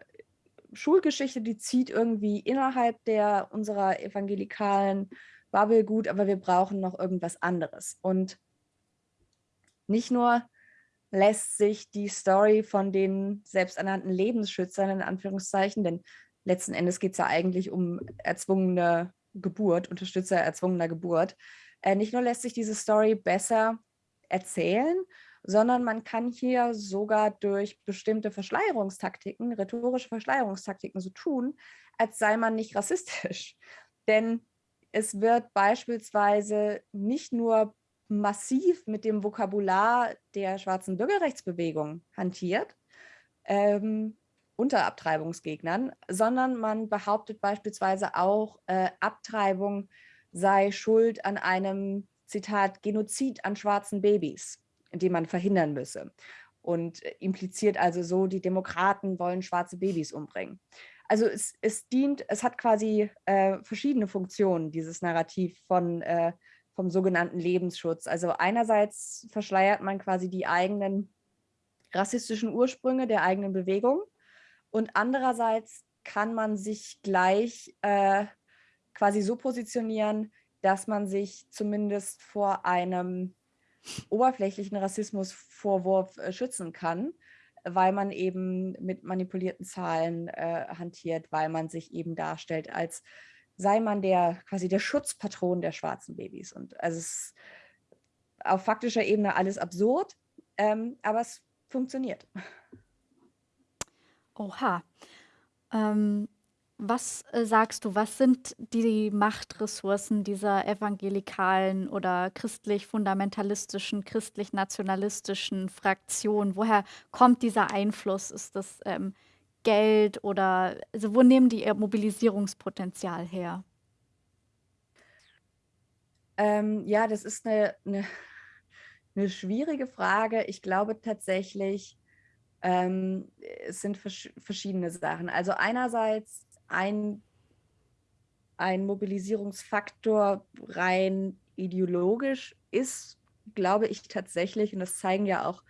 Schulgeschichte, die zieht irgendwie innerhalb der unserer evangelikalen Bubble gut, aber wir brauchen noch irgendwas anderes. Und nicht nur lässt sich die Story von den selbsternannten Lebensschützern in Anführungszeichen, denn letzten Endes geht es ja eigentlich um erzwungene Geburt, Unterstützer erzwungener Geburt. Äh, nicht nur lässt sich diese Story besser erzählen, sondern man kann hier sogar durch bestimmte Verschleierungstaktiken, rhetorische Verschleierungstaktiken so tun, als sei man nicht rassistisch. Denn es wird beispielsweise nicht nur massiv mit dem Vokabular der schwarzen Bürgerrechtsbewegung hantiert, ähm, unter Abtreibungsgegnern, sondern man behauptet beispielsweise auch, äh, Abtreibung sei schuld an einem, Zitat, Genozid an schwarzen Babys, den man verhindern müsse. Und impliziert also so, die Demokraten wollen schwarze Babys umbringen. Also es, es dient, es hat quasi äh, verschiedene Funktionen, dieses Narrativ von, äh, vom sogenannten Lebensschutz. Also einerseits verschleiert man quasi die eigenen rassistischen Ursprünge der eigenen Bewegung und andererseits kann man sich gleich äh, quasi so positionieren, dass man sich zumindest vor einem oberflächlichen Rassismusvorwurf äh, schützen kann, weil man eben mit manipulierten Zahlen äh, hantiert, weil man sich eben darstellt, als sei man der quasi der Schutzpatron der schwarzen Babys. Und also es ist auf faktischer Ebene alles absurd, ähm, aber es funktioniert. Oha. Ähm, was äh, sagst du, was sind die Machtressourcen dieser evangelikalen oder christlich-fundamentalistischen, christlich-nationalistischen Fraktion? Woher kommt dieser Einfluss? Ist das ähm, Geld oder also wo nehmen die ihr Mobilisierungspotenzial her? Ähm, ja, das ist eine, eine, eine schwierige Frage. Ich glaube tatsächlich, ähm, es sind vers verschiedene Sachen. Also einerseits ein, ein Mobilisierungsfaktor rein ideologisch ist, glaube ich tatsächlich, und das zeigen ja auch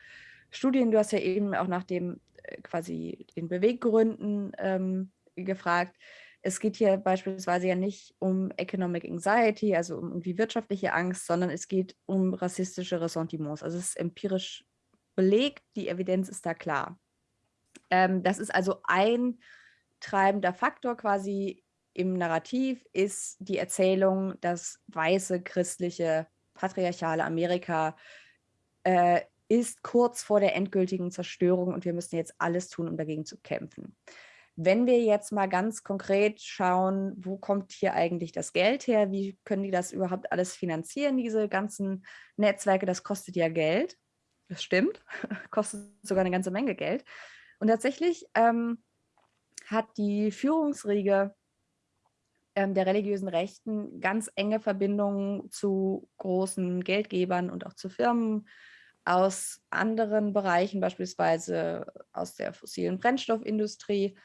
Studien, du hast ja eben auch nach dem äh, quasi den Beweggründen ähm, gefragt. Es geht hier beispielsweise ja nicht um Economic Anxiety, also um irgendwie wirtschaftliche Angst, sondern es geht um rassistische Ressentiments. Also es ist empirisch belegt, die Evidenz ist da klar. Ähm, das ist also ein treibender Faktor quasi im Narrativ, ist die Erzählung, dass weiße, christliche, patriarchale Amerika äh, ist kurz vor der endgültigen Zerstörung und wir müssen jetzt alles tun, um dagegen zu kämpfen. Wenn wir jetzt mal ganz konkret schauen, wo kommt hier eigentlich das Geld her? Wie können die das überhaupt alles finanzieren, diese ganzen Netzwerke? Das kostet ja Geld. Das stimmt, kostet sogar eine ganze Menge Geld. Und tatsächlich ähm, hat die Führungsriege ähm, der religiösen Rechten ganz enge Verbindungen zu großen Geldgebern und auch zu Firmen, aus anderen Bereichen, beispielsweise aus der fossilen Brennstoffindustrie.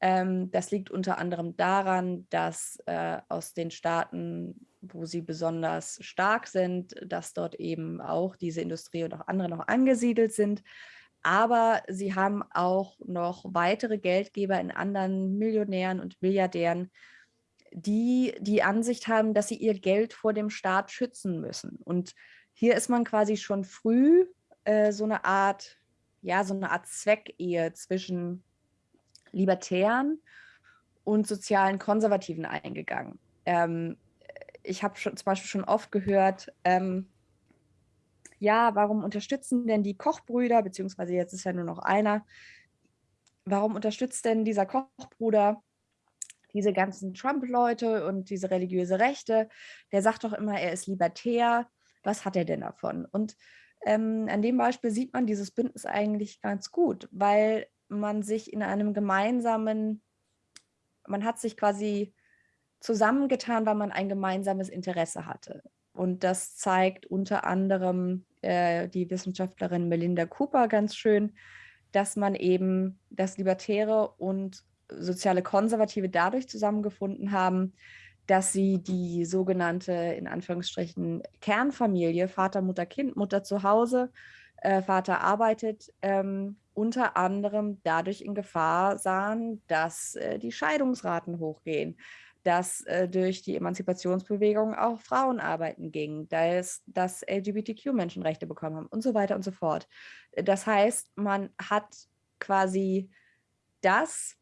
Ähm, das liegt unter anderem daran, dass äh, aus den Staaten, wo sie besonders stark sind, dass dort eben auch diese Industrie und auch andere noch angesiedelt sind. Aber sie haben auch noch weitere Geldgeber in anderen Millionären und Milliardären, die die Ansicht haben, dass sie ihr Geld vor dem Staat schützen müssen. Und hier ist man quasi schon früh äh, so eine Art, ja, so eine Art Zweckehe zwischen Libertären und sozialen Konservativen eingegangen. Ähm, ich habe zum Beispiel schon oft gehört, ähm, ja, warum unterstützen denn die Kochbrüder, beziehungsweise jetzt ist ja nur noch einer, warum unterstützt denn dieser Kochbruder diese ganzen Trump-Leute und diese religiöse Rechte? Der sagt doch immer, er ist libertär was hat er denn davon? Und ähm, an dem Beispiel sieht man dieses Bündnis eigentlich ganz gut, weil man sich in einem gemeinsamen, man hat sich quasi zusammengetan, weil man ein gemeinsames Interesse hatte. Und das zeigt unter anderem äh, die Wissenschaftlerin Melinda Cooper ganz schön, dass man eben das Libertäre und soziale Konservative dadurch zusammengefunden haben, dass sie die sogenannte, in Anführungsstrichen, Kernfamilie, Vater, Mutter, Kind, Mutter zu Hause, äh, Vater arbeitet, ähm, unter anderem dadurch in Gefahr sahen, dass äh, die Scheidungsraten hochgehen, dass äh, durch die Emanzipationsbewegung auch Frauen arbeiten gingen, dass, dass LGBTQ-Menschenrechte bekommen haben und so weiter und so fort. Das heißt, man hat quasi das,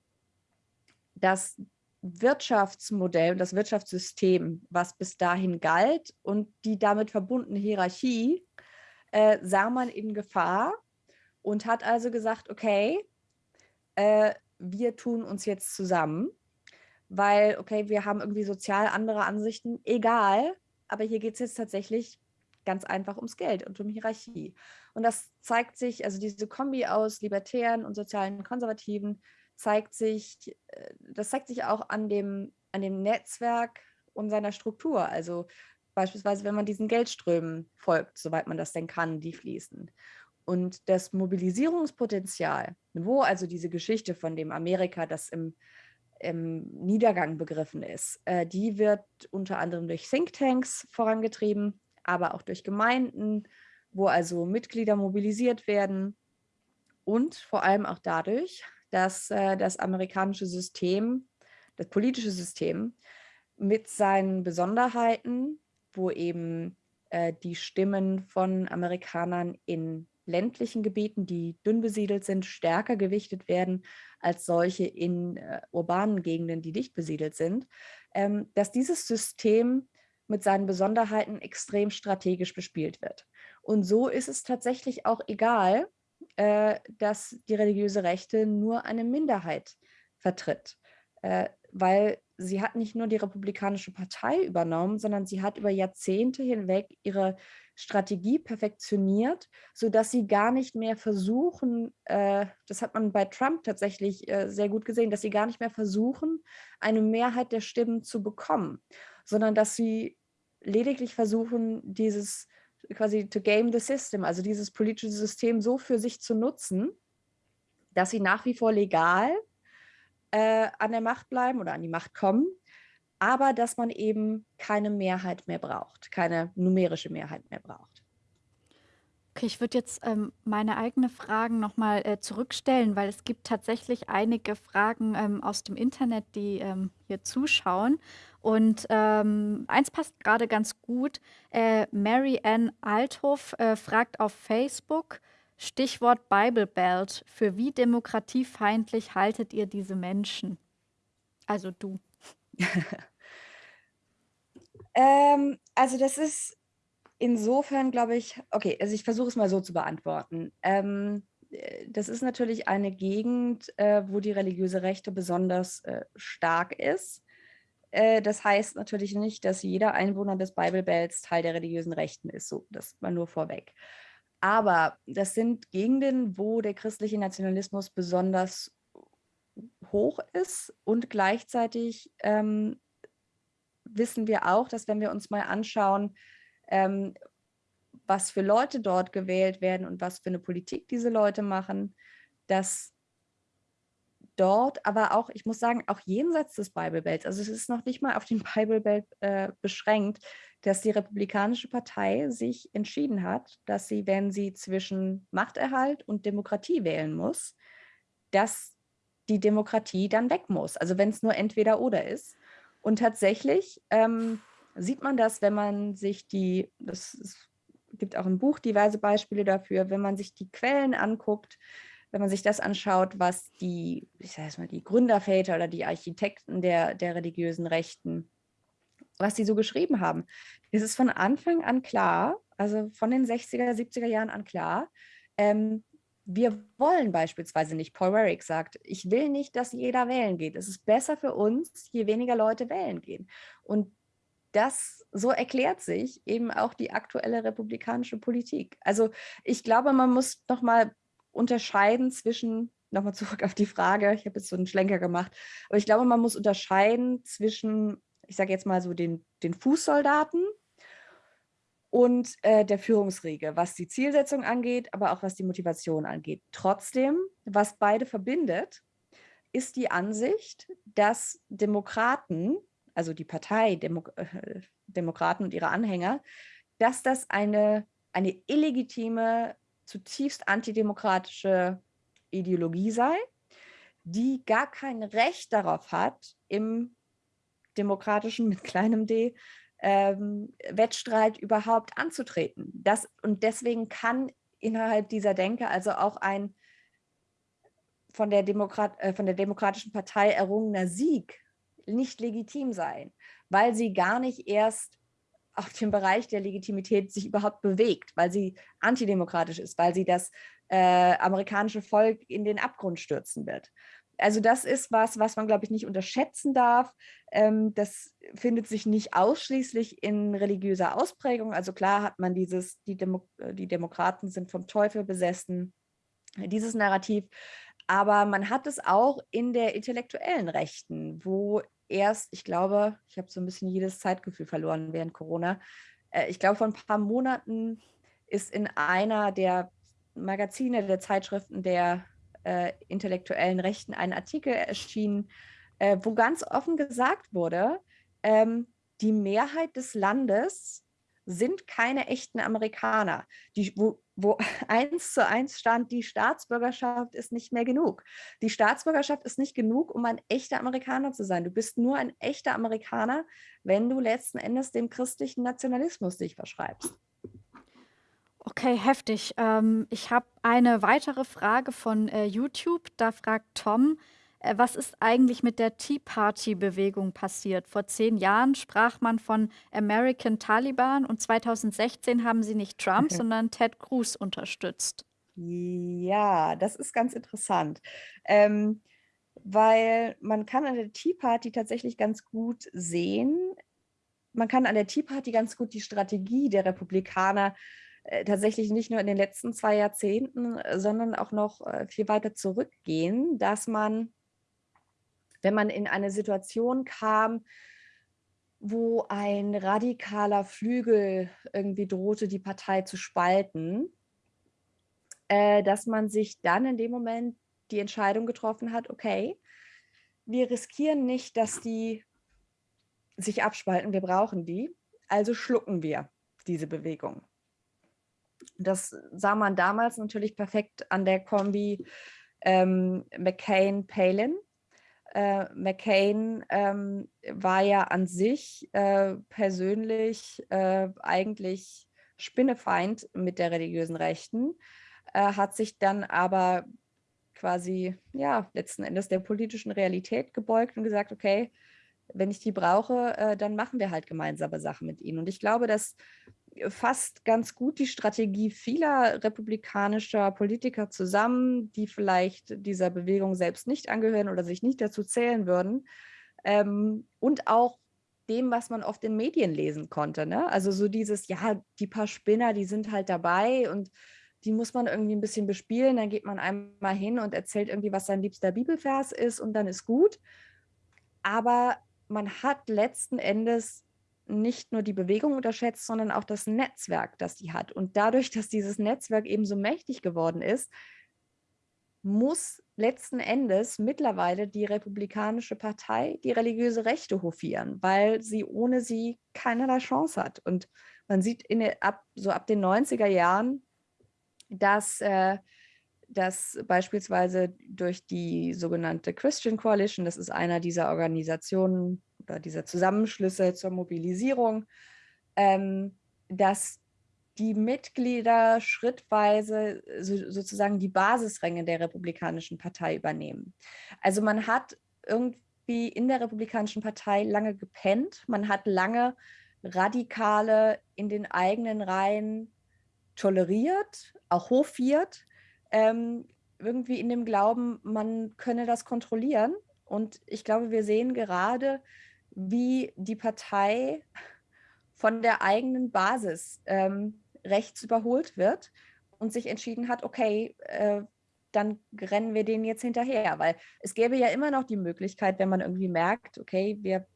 das Wirtschaftsmodell und das Wirtschaftssystem, was bis dahin galt und die damit verbundene Hierarchie, äh, sah man in Gefahr und hat also gesagt, okay, äh, wir tun uns jetzt zusammen, weil, okay, wir haben irgendwie sozial andere Ansichten, egal, aber hier geht es jetzt tatsächlich ganz einfach ums Geld und um Hierarchie. Und das zeigt sich, also diese Kombi aus Libertären und sozialen Konservativen, zeigt sich, äh, das zeigt sich auch an dem, an dem Netzwerk und seiner Struktur. Also beispielsweise, wenn man diesen Geldströmen folgt, soweit man das denn kann, die fließen. Und das Mobilisierungspotenzial, wo also diese Geschichte von dem Amerika, das im, im Niedergang begriffen ist, äh, die wird unter anderem durch Thinktanks vorangetrieben, aber auch durch Gemeinden, wo also Mitglieder mobilisiert werden und vor allem auch dadurch, dass äh, das amerikanische System, das politische System mit seinen Besonderheiten, wo eben äh, die Stimmen von Amerikanern in ländlichen Gebieten, die dünn besiedelt sind, stärker gewichtet werden als solche in äh, urbanen Gegenden, die dicht besiedelt sind, ähm, dass dieses System mit seinen Besonderheiten extrem strategisch bespielt wird. Und so ist es tatsächlich auch egal, äh, dass die religiöse Rechte nur eine Minderheit vertritt, äh, weil sie hat nicht nur die Republikanische Partei übernommen, sondern sie hat über Jahrzehnte hinweg ihre Strategie perfektioniert, sodass sie gar nicht mehr versuchen, äh, das hat man bei Trump tatsächlich äh, sehr gut gesehen, dass sie gar nicht mehr versuchen, eine Mehrheit der Stimmen zu bekommen, sondern dass sie lediglich versuchen, dieses quasi to game the system, also dieses politische System so für sich zu nutzen, dass sie nach wie vor legal äh, an der Macht bleiben oder an die Macht kommen, aber dass man eben keine Mehrheit mehr braucht, keine numerische Mehrheit mehr braucht. Okay, ich würde jetzt ähm, meine eigene Fragen nochmal äh, zurückstellen, weil es gibt tatsächlich einige Fragen ähm, aus dem Internet, die ähm, hier zuschauen. Und ähm, eins passt gerade ganz gut. Äh, Mary Ann Althoff äh, fragt auf Facebook, Stichwort Bible Belt, für wie demokratiefeindlich haltet ihr diese Menschen? Also du. ähm, also das ist insofern, glaube ich, okay, also ich versuche es mal so zu beantworten. Ähm, äh, das ist natürlich eine Gegend, äh, wo die religiöse Rechte besonders äh, stark ist. Äh, das heißt natürlich nicht, dass jeder Einwohner des Bible Belts Teil der religiösen Rechten ist. So, das war nur vorweg. Aber das sind Gegenden, wo der christliche Nationalismus besonders hoch ist und gleichzeitig ähm, wissen wir auch, dass wenn wir uns mal anschauen, ähm, was für Leute dort gewählt werden und was für eine Politik diese Leute machen, dass dort, aber auch, ich muss sagen, auch jenseits des Bible Belts, also es ist noch nicht mal auf den Bible Belt äh, beschränkt, dass die Republikanische Partei sich entschieden hat, dass sie, wenn sie zwischen Machterhalt und Demokratie wählen muss, dass die Demokratie dann weg muss. Also wenn es nur entweder oder ist. Und tatsächlich ähm, sieht man das, wenn man sich die, das ist, gibt auch im Buch diverse Beispiele dafür, wenn man sich die Quellen anguckt, wenn man sich das anschaut, was die, ich sage mal, die Gründerväter oder die Architekten der, der religiösen Rechten, was sie so geschrieben haben. Es ist von Anfang an klar, also von den 60er, 70er Jahren an klar, ähm, wir wollen beispielsweise nicht, Paul Warwick sagt, ich will nicht, dass jeder wählen geht. Es ist besser für uns, je weniger Leute wählen gehen. Und das, so erklärt sich eben auch die aktuelle republikanische Politik. Also ich glaube, man muss noch mal unterscheiden zwischen, nochmal zurück auf die Frage, ich habe jetzt so einen Schlenker gemacht, aber ich glaube, man muss unterscheiden zwischen, ich sage jetzt mal so den, den Fußsoldaten und äh, der Führungsriege, was die Zielsetzung angeht, aber auch was die Motivation angeht. Trotzdem, was beide verbindet, ist die Ansicht, dass Demokraten, also die Partei Demo äh, Demokraten und ihre Anhänger, dass das eine, eine illegitime zutiefst antidemokratische Ideologie sei, die gar kein Recht darauf hat, im demokratischen mit kleinem d ähm, Wettstreit überhaupt anzutreten. Das, und deswegen kann innerhalb dieser Denke also auch ein von der, Demokrat, äh, von der Demokratischen Partei errungener Sieg nicht legitim sein, weil sie gar nicht erst auf dem Bereich der Legitimität sich überhaupt bewegt, weil sie antidemokratisch ist, weil sie das äh, amerikanische Volk in den Abgrund stürzen wird. Also das ist was, was man, glaube ich, nicht unterschätzen darf. Ähm, das findet sich nicht ausschließlich in religiöser Ausprägung. Also klar hat man dieses, die, Demo die Demokraten sind vom Teufel besessen, dieses Narrativ. Aber man hat es auch in der intellektuellen Rechten, wo erst, ich glaube, ich habe so ein bisschen jedes Zeitgefühl verloren während Corona. Äh, ich glaube, vor ein paar Monaten ist in einer der Magazine, der Zeitschriften der äh, intellektuellen Rechten ein Artikel erschienen, äh, wo ganz offen gesagt wurde, ähm, die Mehrheit des Landes sind keine echten Amerikaner, die, wo, wo eins zu eins stand, die Staatsbürgerschaft ist nicht mehr genug. Die Staatsbürgerschaft ist nicht genug, um ein echter Amerikaner zu sein. Du bist nur ein echter Amerikaner, wenn du letzten Endes dem christlichen Nationalismus dich verschreibst. Okay, heftig. Ähm, ich habe eine weitere Frage von äh, YouTube. Da fragt Tom, äh, was ist eigentlich mit der Tea Party-Bewegung passiert? Vor zehn Jahren sprach man von American Taliban und 2016 haben sie nicht Trump, sondern Ted Cruz unterstützt. Ja, das ist ganz interessant. Ähm, weil man kann an der Tea Party tatsächlich ganz gut sehen, man kann an der Tea Party ganz gut die Strategie der Republikaner äh, tatsächlich nicht nur in den letzten zwei Jahrzehnten, sondern auch noch äh, viel weiter zurückgehen, dass man wenn man in eine Situation kam, wo ein radikaler Flügel irgendwie drohte, die Partei zu spalten, äh, dass man sich dann in dem Moment die Entscheidung getroffen hat, okay, wir riskieren nicht, dass die sich abspalten, wir brauchen die, also schlucken wir diese Bewegung. Das sah man damals natürlich perfekt an der Kombi ähm, McCain-Palin. Äh, McCain ähm, war ja an sich äh, persönlich äh, eigentlich Spinnefeind mit der religiösen Rechten, äh, hat sich dann aber quasi, ja, letzten Endes der politischen Realität gebeugt und gesagt, okay, wenn ich die brauche, äh, dann machen wir halt gemeinsame Sachen mit ihnen. Und ich glaube, dass fasst ganz gut die Strategie vieler republikanischer Politiker zusammen, die vielleicht dieser Bewegung selbst nicht angehören oder sich nicht dazu zählen würden. Ähm, und auch dem, was man oft in Medien lesen konnte. Ne? Also so dieses, ja, die paar Spinner, die sind halt dabei und die muss man irgendwie ein bisschen bespielen. Dann geht man einmal hin und erzählt irgendwie, was sein liebster Bibelvers ist und dann ist gut. Aber man hat letzten Endes nicht nur die Bewegung unterschätzt, sondern auch das Netzwerk, das sie hat. Und dadurch, dass dieses Netzwerk eben so mächtig geworden ist, muss letzten Endes mittlerweile die Republikanische Partei die religiöse Rechte hofieren, weil sie ohne sie keinerlei Chance hat. Und man sieht in, ab, so ab den 90er Jahren, dass, äh, dass beispielsweise durch die sogenannte Christian Coalition, das ist einer dieser Organisationen, oder dieser Zusammenschlüsse zur Mobilisierung, ähm, dass die Mitglieder schrittweise so, sozusagen die Basisränge der Republikanischen Partei übernehmen. Also man hat irgendwie in der Republikanischen Partei lange gepennt, man hat lange Radikale in den eigenen Reihen toleriert, auch hofiert, ähm, irgendwie in dem Glauben, man könne das kontrollieren. Und ich glaube, wir sehen gerade, wie die Partei von der eigenen Basis ähm, rechts überholt wird und sich entschieden hat, okay, äh, dann rennen wir denen jetzt hinterher. Weil es gäbe ja immer noch die Möglichkeit, wenn man irgendwie merkt, okay, wir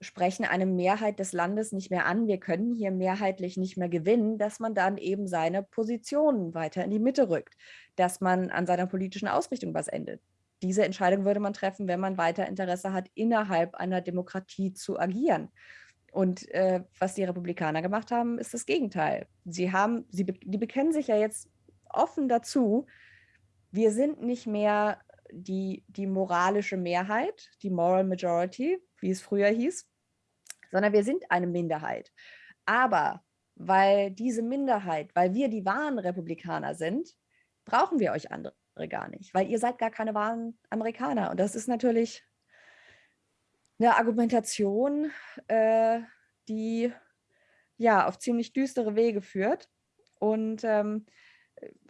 sprechen eine Mehrheit des Landes nicht mehr an, wir können hier mehrheitlich nicht mehr gewinnen, dass man dann eben seine Positionen weiter in die Mitte rückt, dass man an seiner politischen Ausrichtung was endet diese Entscheidung würde man treffen, wenn man weiter Interesse hat, innerhalb einer Demokratie zu agieren. Und äh, was die Republikaner gemacht haben, ist das Gegenteil. Sie haben, sie, die bekennen sich ja jetzt offen dazu, wir sind nicht mehr die, die moralische Mehrheit, die Moral Majority, wie es früher hieß, sondern wir sind eine Minderheit. Aber weil diese Minderheit, weil wir die wahren Republikaner sind, brauchen wir euch andere gar nicht, weil ihr seid gar keine wahren Amerikaner. Und das ist natürlich eine Argumentation, äh, die ja auf ziemlich düstere Wege führt. Und ähm,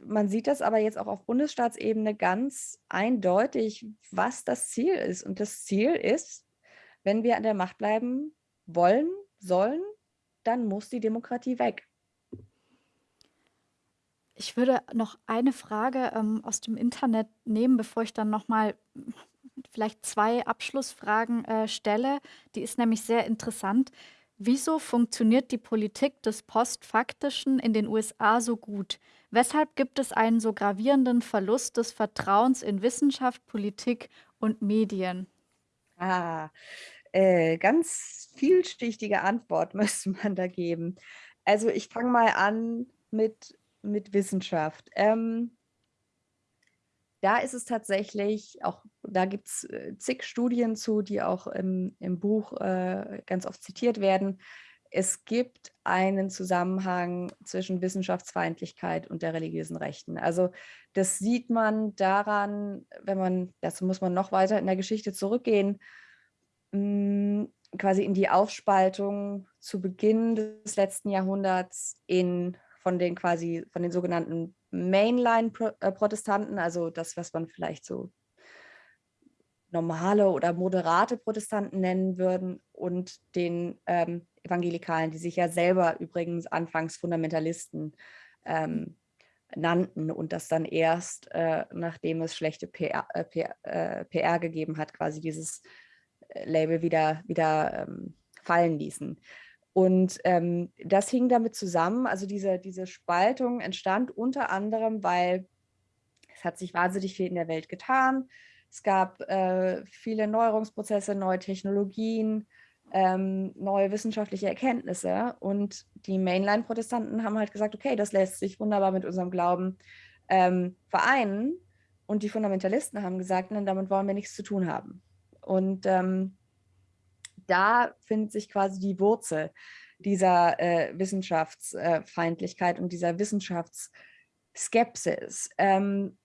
man sieht das aber jetzt auch auf Bundesstaatsebene ganz eindeutig, was das Ziel ist. Und das Ziel ist, wenn wir an der Macht bleiben wollen, sollen, dann muss die Demokratie weg. Ich würde noch eine Frage ähm, aus dem Internet nehmen, bevor ich dann noch mal vielleicht zwei Abschlussfragen äh, stelle. Die ist nämlich sehr interessant. Wieso funktioniert die Politik des Postfaktischen in den USA so gut? Weshalb gibt es einen so gravierenden Verlust des Vertrauens in Wissenschaft, Politik und Medien? Ah, äh, ganz vielschichtige Antwort müsste man da geben. Also ich fange mal an mit mit Wissenschaft. Ähm, da ist es tatsächlich, auch da gibt es äh, zig Studien zu, die auch im, im Buch äh, ganz oft zitiert werden. Es gibt einen Zusammenhang zwischen Wissenschaftsfeindlichkeit und der religiösen Rechten. Also das sieht man daran, wenn man, dazu muss man noch weiter in der Geschichte zurückgehen, quasi in die Aufspaltung zu Beginn des letzten Jahrhunderts in von den quasi, von den sogenannten Mainline-Protestanten, also das, was man vielleicht so normale oder moderate Protestanten nennen würden und den ähm, Evangelikalen, die sich ja selber übrigens anfangs Fundamentalisten ähm, nannten und das dann erst, äh, nachdem es schlechte PR, äh, PR, äh, PR, gegeben hat, quasi dieses äh, Label wieder, wieder ähm, fallen ließen. Und ähm, das hing damit zusammen, also diese, diese Spaltung entstand unter anderem, weil es hat sich wahnsinnig viel in der Welt getan. Es gab äh, viele Neuerungsprozesse, neue Technologien, ähm, neue wissenschaftliche Erkenntnisse. Und die Mainline-Protestanten haben halt gesagt, okay, das lässt sich wunderbar mit unserem Glauben ähm, vereinen. Und die Fundamentalisten haben gesagt, nein, damit wollen wir nichts zu tun haben. Und ähm, da findet sich quasi die Wurzel dieser äh, Wissenschaftsfeindlichkeit und dieser Wissenschaftsskepsis. Ähm,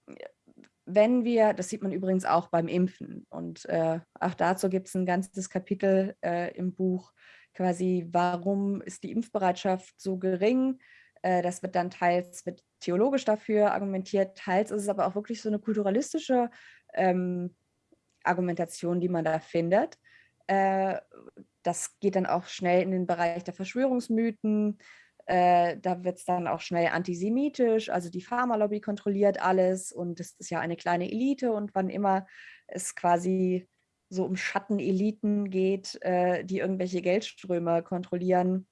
wenn wir, das sieht man übrigens auch beim Impfen und äh, auch dazu gibt es ein ganzes Kapitel äh, im Buch, quasi, warum ist die Impfbereitschaft so gering? Äh, das wird dann teils wird theologisch dafür argumentiert, teils ist es aber auch wirklich so eine kulturalistische ähm, Argumentation, die man da findet. Äh, das geht dann auch schnell in den Bereich der Verschwörungsmythen. Äh, da wird es dann auch schnell antisemitisch, also die Pharmalobby kontrolliert alles und es ist ja eine kleine Elite und wann immer es quasi so um Schatteneliten geht, äh, die irgendwelche Geldströme kontrollieren,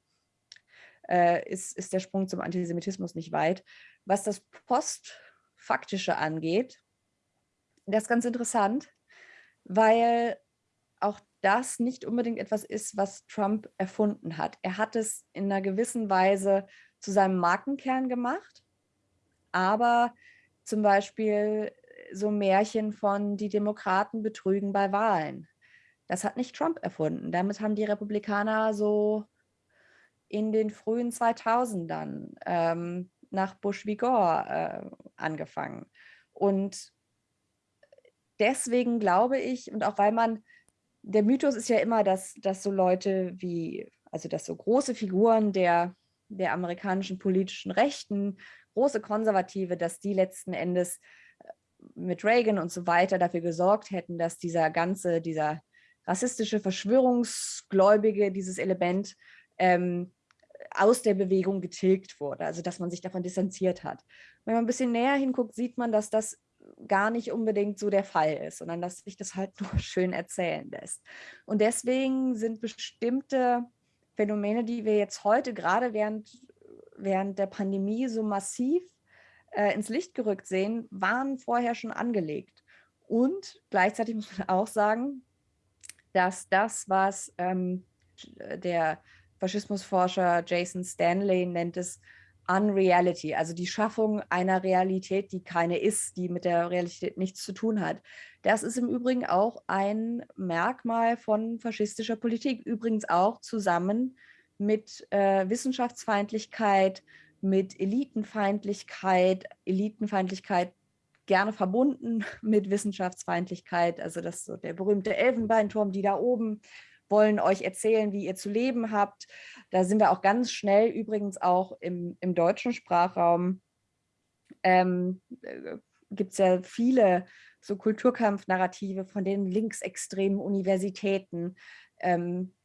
ist, ist der Sprung zum Antisemitismus nicht weit. Was das Postfaktische angeht, das ist ganz interessant, weil auch das nicht unbedingt etwas ist, was Trump erfunden hat. Er hat es in einer gewissen Weise zu seinem Markenkern gemacht, aber zum Beispiel so Märchen von die Demokraten betrügen bei Wahlen. Das hat nicht Trump erfunden. Damit haben die Republikaner so in den frühen 2000ern ähm, nach Bush v. Gore äh, angefangen. Und deswegen glaube ich, und auch weil man der Mythos ist ja immer, dass, dass so Leute wie, also dass so große Figuren der, der amerikanischen politischen Rechten, große Konservative, dass die letzten Endes äh, mit Reagan und so weiter dafür gesorgt hätten, dass dieser ganze, dieser rassistische, verschwörungsgläubige, dieses Element ähm, aus der Bewegung getilgt wurde, also dass man sich davon distanziert hat. Wenn man ein bisschen näher hinguckt, sieht man, dass das gar nicht unbedingt so der Fall ist, sondern dass sich das halt nur schön erzählen lässt. Und deswegen sind bestimmte Phänomene, die wir jetzt heute gerade während, während der Pandemie so massiv äh, ins Licht gerückt sehen, waren vorher schon angelegt. Und gleichzeitig muss man auch sagen, dass das, was ähm, der Faschismusforscher Jason Stanley nennt es Unreality, also die Schaffung einer Realität, die keine ist, die mit der Realität nichts zu tun hat. Das ist im Übrigen auch ein Merkmal von faschistischer Politik, übrigens auch zusammen mit äh, Wissenschaftsfeindlichkeit, mit Elitenfeindlichkeit, Elitenfeindlichkeit gerne verbunden mit Wissenschaftsfeindlichkeit, also das so der berühmte Elfenbeinturm, die da oben wollen euch erzählen, wie ihr zu leben habt. Da sind wir auch ganz schnell übrigens auch im, im deutschen Sprachraum. Ähm, äh, Gibt es ja viele so Kulturkampfnarrative von den linksextremen Universitäten. Ähm,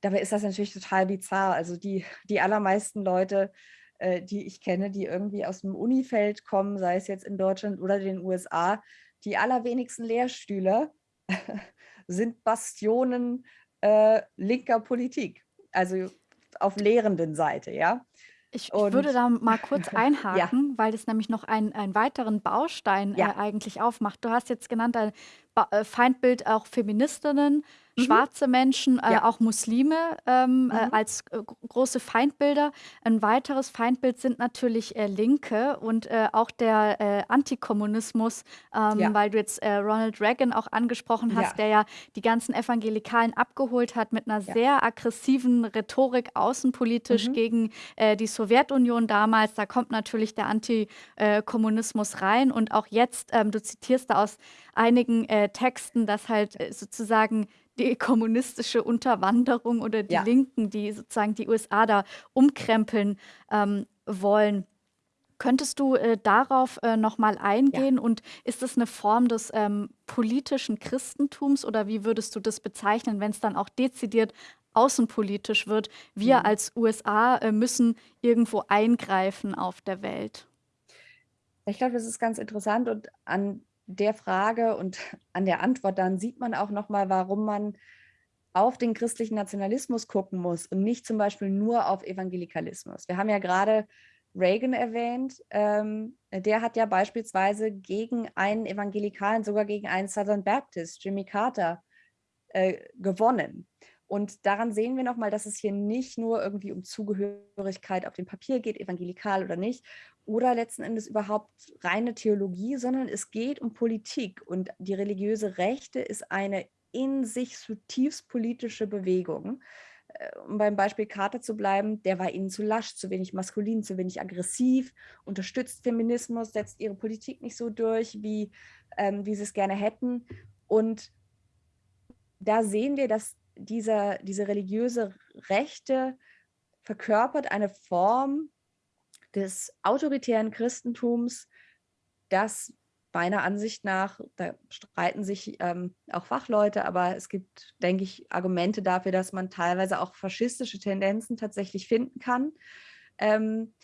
dabei ist das natürlich total bizarr. Also die, die allermeisten Leute, äh, die ich kenne, die irgendwie aus dem Unifeld kommen, sei es jetzt in Deutschland oder den USA, die allerwenigsten Lehrstühle sind Bastionen äh, linker Politik, also auf lehrenden Seite, ja. Ich, ich würde da mal kurz einhaken, ja. weil das nämlich noch einen, einen weiteren Baustein ja. äh, eigentlich aufmacht. Du hast jetzt genannt, ein ba äh, Feindbild auch Feministinnen, Mhm. schwarze Menschen, äh, Ja. auch Muslime ähm, äh, als äh, große Feindbilder. Ein weiteres Feindbild sind natürlich äh, Linke und äh, auch der äh, Antikommunismus, ähm, Ja. weil du jetzt äh, Ronald Reagan auch angesprochen hast, Ja. der ja die ganzen Evangelikalen abgeholt hat mit einer sehr aggressiven Rhetorik außenpolitisch Mhm. gegen äh, die Sowjetunion damals. Da kommt natürlich der Antikommunismus äh, rein und auch jetzt, ähm, du zitierst da aus einigen äh, Texten, dass halt äh, sozusagen die kommunistische Unterwanderung oder die Ja. Linken, die sozusagen die USA da umkrempeln ähm, wollen. Könntest du äh, darauf äh, noch mal Ja. eingehen? Und ist es eine Form des ähm, politischen Christentums oder wie würdest du das bezeichnen, wenn es dann auch dezidiert außenpolitisch wird? Wir Mhm. als USA äh, müssen irgendwo eingreifen auf der Welt. Ich glaube, das ist ganz interessant und an der Frage und an der Antwort dann sieht man auch noch mal, warum man auf den christlichen Nationalismus gucken muss und nicht zum Beispiel nur auf Evangelikalismus. Wir haben ja gerade Reagan erwähnt, ähm, der hat ja beispielsweise gegen einen Evangelikalen, sogar gegen einen Southern Baptist, Jimmy Carter, äh, gewonnen. Und daran sehen wir nochmal, dass es hier nicht nur irgendwie um Zugehörigkeit auf dem Papier geht, evangelikal oder nicht, oder letzten Endes überhaupt reine Theologie, sondern es geht um Politik. Und die religiöse Rechte ist eine in sich zutiefst politische Bewegung. Äh, um beim Beispiel Carter zu bleiben, der war ihnen zu lasch, zu wenig maskulin, zu wenig aggressiv, unterstützt Feminismus, setzt ihre Politik nicht so durch, wie, ähm, wie sie es gerne hätten. Und da sehen wir, dass dieser, diese religiöse Rechte verkörpert eine Form des autoritären Christentums, das meiner Ansicht nach, da streiten sich ähm, auch Fachleute, aber es gibt, denke ich, Argumente dafür, dass man teilweise auch faschistische Tendenzen tatsächlich finden kann. Ähm,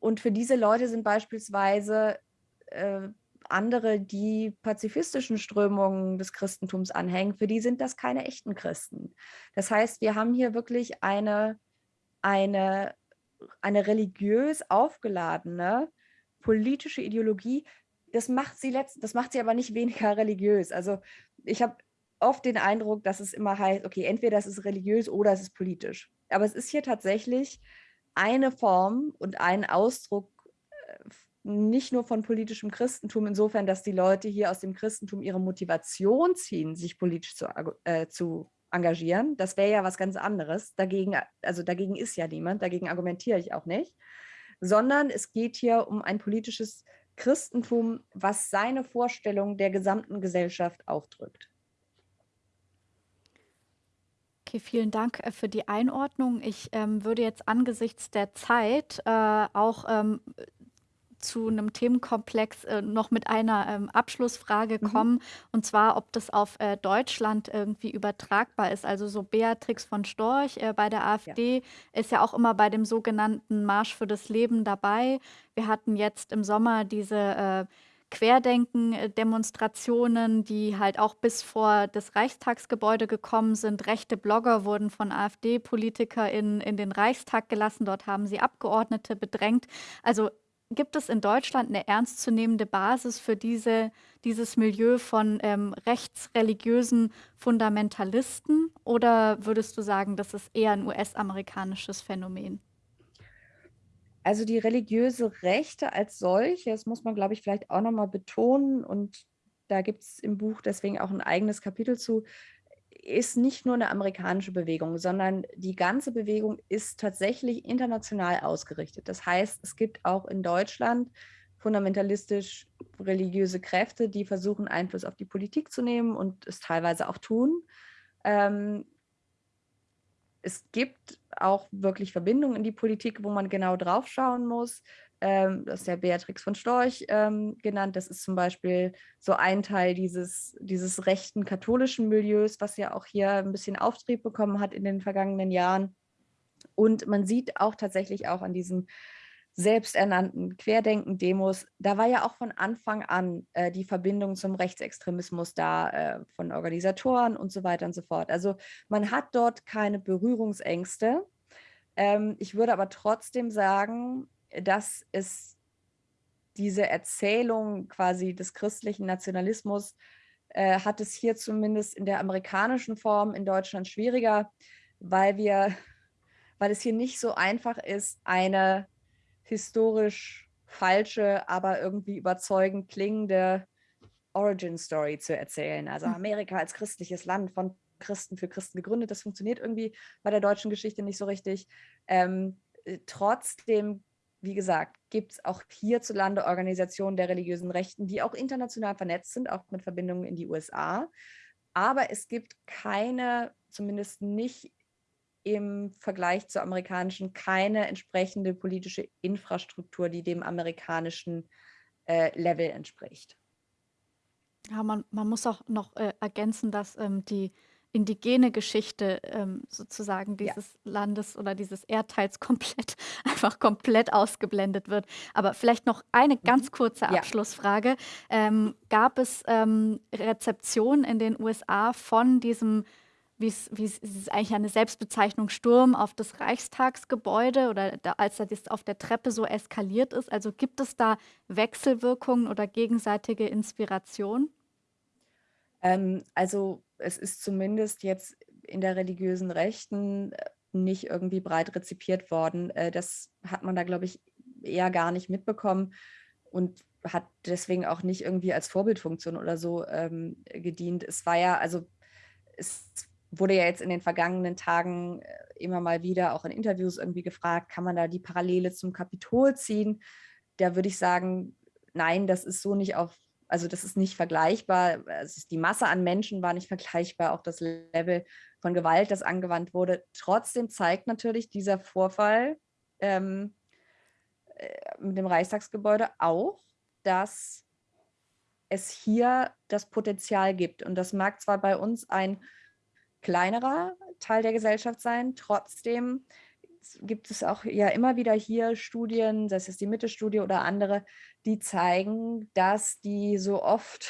und für diese Leute sind beispielsweise äh, andere, die pazifistischen Strömungen des Christentums anhängen, für die sind das keine echten Christen. Das heißt, wir haben hier wirklich eine, eine, eine religiös aufgeladene politische Ideologie, das macht sie letzt, das macht sie aber nicht weniger religiös. Also ich habe oft den Eindruck, dass es immer heißt, okay, entweder es ist religiös oder es ist politisch. Aber es ist hier tatsächlich eine Form und ein Ausdruck äh, nicht nur von politischem Christentum, insofern, dass die Leute hier aus dem Christentum ihre Motivation ziehen, sich politisch zu, äh, zu engagieren. Das wäre ja was ganz anderes. Dagegen, also dagegen ist ja niemand, dagegen argumentiere ich auch nicht. Sondern es geht hier um ein politisches Christentum, was seine Vorstellung der gesamten Gesellschaft aufdrückt. Okay, vielen Dank äh, für die Einordnung. Ich ähm, würde jetzt angesichts der Zeit äh, auch ähm, zu einem Themenkomplex äh, noch mit einer ähm, Abschlussfrage mhm. kommen, und zwar, ob das auf äh, Deutschland irgendwie übertragbar ist. Also so Beatrix von Storch äh, bei der AfD ja. ist ja auch immer bei dem sogenannten Marsch für das Leben dabei. Wir hatten jetzt im Sommer diese äh, Querdenken-Demonstrationen, die halt auch bis vor das Reichstagsgebäude gekommen sind. Rechte Blogger wurden von AfD-PolitikerInnen in den Reichstag gelassen. Dort haben sie Abgeordnete bedrängt. Also Gibt es in Deutschland eine ernstzunehmende Basis für diese, dieses Milieu von ähm, rechtsreligiösen Fundamentalisten? Oder würdest du sagen, das ist eher ein US-amerikanisches Phänomen? Also die religiöse Rechte als solche, das muss man, glaube ich, vielleicht auch nochmal betonen. Und da gibt es im Buch deswegen auch ein eigenes Kapitel zu, ist nicht nur eine amerikanische Bewegung, sondern die ganze Bewegung ist tatsächlich international ausgerichtet. Das heißt, es gibt auch in Deutschland fundamentalistisch religiöse Kräfte, die versuchen, Einfluss auf die Politik zu nehmen und es teilweise auch tun. Ähm, es gibt auch wirklich Verbindungen in die Politik, wo man genau drauf schauen muss ähm, das ist ja Beatrix von Storch ähm, genannt. Das ist zum Beispiel so ein Teil dieses, dieses rechten katholischen Milieus, was ja auch hier ein bisschen Auftrieb bekommen hat in den vergangenen Jahren. Und man sieht auch tatsächlich auch an diesen selbsternannten Querdenken-Demos, da war ja auch von Anfang an äh, die Verbindung zum Rechtsextremismus da äh, von Organisatoren und so weiter und so fort. Also man hat dort keine Berührungsängste. Ähm, ich würde aber trotzdem sagen, dass es diese Erzählung quasi des christlichen Nationalismus äh, hat es hier zumindest in der amerikanischen Form in Deutschland schwieriger, weil wir, weil es hier nicht so einfach ist, eine historisch falsche, aber irgendwie überzeugend klingende Origin Story zu erzählen. Also hm. Amerika als christliches Land von Christen für Christen gegründet, das funktioniert irgendwie bei der deutschen Geschichte nicht so richtig. Ähm, äh, trotzdem wie gesagt, gibt es auch hierzulande Organisationen der religiösen Rechten, die auch international vernetzt sind, auch mit Verbindungen in die USA. Aber es gibt keine, zumindest nicht im Vergleich zur amerikanischen, keine entsprechende politische Infrastruktur, die dem amerikanischen äh, Level entspricht. Ja, man, man muss auch noch äh, ergänzen, dass ähm, die indigene Geschichte ähm, sozusagen dieses ja. Landes oder dieses Erdteils komplett, einfach komplett ausgeblendet wird. Aber vielleicht noch eine ganz mhm. kurze Abschlussfrage. Ja. Ähm, gab es ähm, Rezeption in den USA von diesem wie es ist eigentlich eine Selbstbezeichnung Sturm auf das Reichstagsgebäude oder da, als das auf der Treppe so eskaliert ist. Also gibt es da Wechselwirkungen oder gegenseitige Inspiration? Ähm, also es ist zumindest jetzt in der religiösen Rechten äh, nicht irgendwie breit rezipiert worden. Äh, das hat man da, glaube ich, eher gar nicht mitbekommen und hat deswegen auch nicht irgendwie als Vorbildfunktion oder so ähm, gedient. Es war ja, also es wurde ja jetzt in den vergangenen Tagen äh, immer mal wieder auch in Interviews irgendwie gefragt, kann man da die Parallele zum Kapitol ziehen? Da würde ich sagen, nein, das ist so nicht auf, also das ist nicht vergleichbar. Also die Masse an Menschen war nicht vergleichbar, auch das Level von Gewalt, das angewandt wurde. Trotzdem zeigt natürlich dieser Vorfall ähm, äh, mit dem Reichstagsgebäude auch, dass es hier das Potenzial gibt. Und das mag zwar bei uns ein kleinerer Teil der Gesellschaft sein. Trotzdem gibt es auch ja immer wieder hier Studien, sei es die Mitte-Studie oder andere, die zeigen, dass die so oft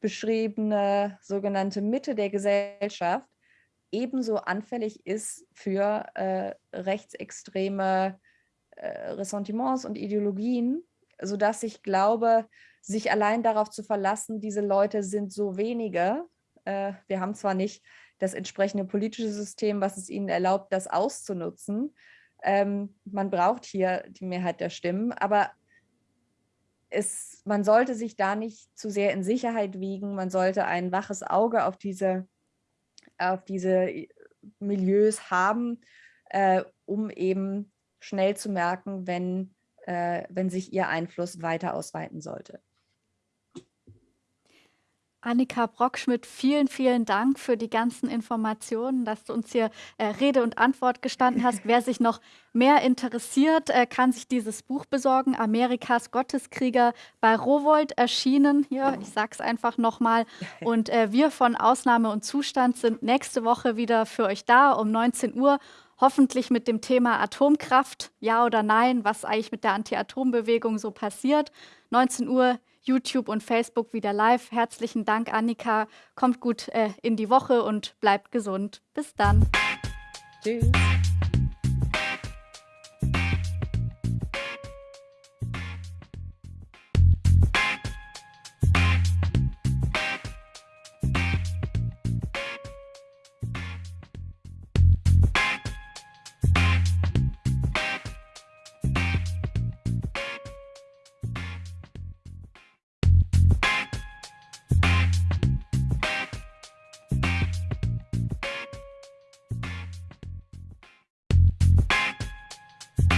beschriebene sogenannte Mitte der Gesellschaft ebenso anfällig ist für äh, rechtsextreme äh, Ressentiments und Ideologien, sodass ich glaube, sich allein darauf zu verlassen, diese Leute sind so wenige. Äh, wir haben zwar nicht das entsprechende politische System, was es ihnen erlaubt, das auszunutzen. Ähm, man braucht hier die Mehrheit der Stimmen, aber es, man sollte sich da nicht zu sehr in Sicherheit wiegen. Man sollte ein waches Auge auf diese, auf diese Milieus haben, äh, um eben schnell zu merken, wenn, äh, wenn sich ihr Einfluss weiter ausweiten sollte. Annika Brockschmidt, vielen, vielen Dank für die ganzen Informationen, dass du uns hier äh, Rede und Antwort gestanden hast. Wer sich noch mehr interessiert, äh, kann sich dieses Buch besorgen. Amerikas Gotteskrieger bei Rowold erschienen. Hier, ich sage es einfach nochmal. Und äh, wir von Ausnahme und Zustand sind nächste Woche wieder für euch da um 19 Uhr. Hoffentlich mit dem Thema Atomkraft, ja oder nein, was eigentlich mit der Anti-Atom-Bewegung so passiert. 19 Uhr YouTube und Facebook wieder live. Herzlichen Dank, Annika. Kommt gut äh, in die Woche und bleibt gesund. Bis dann. Tschüss.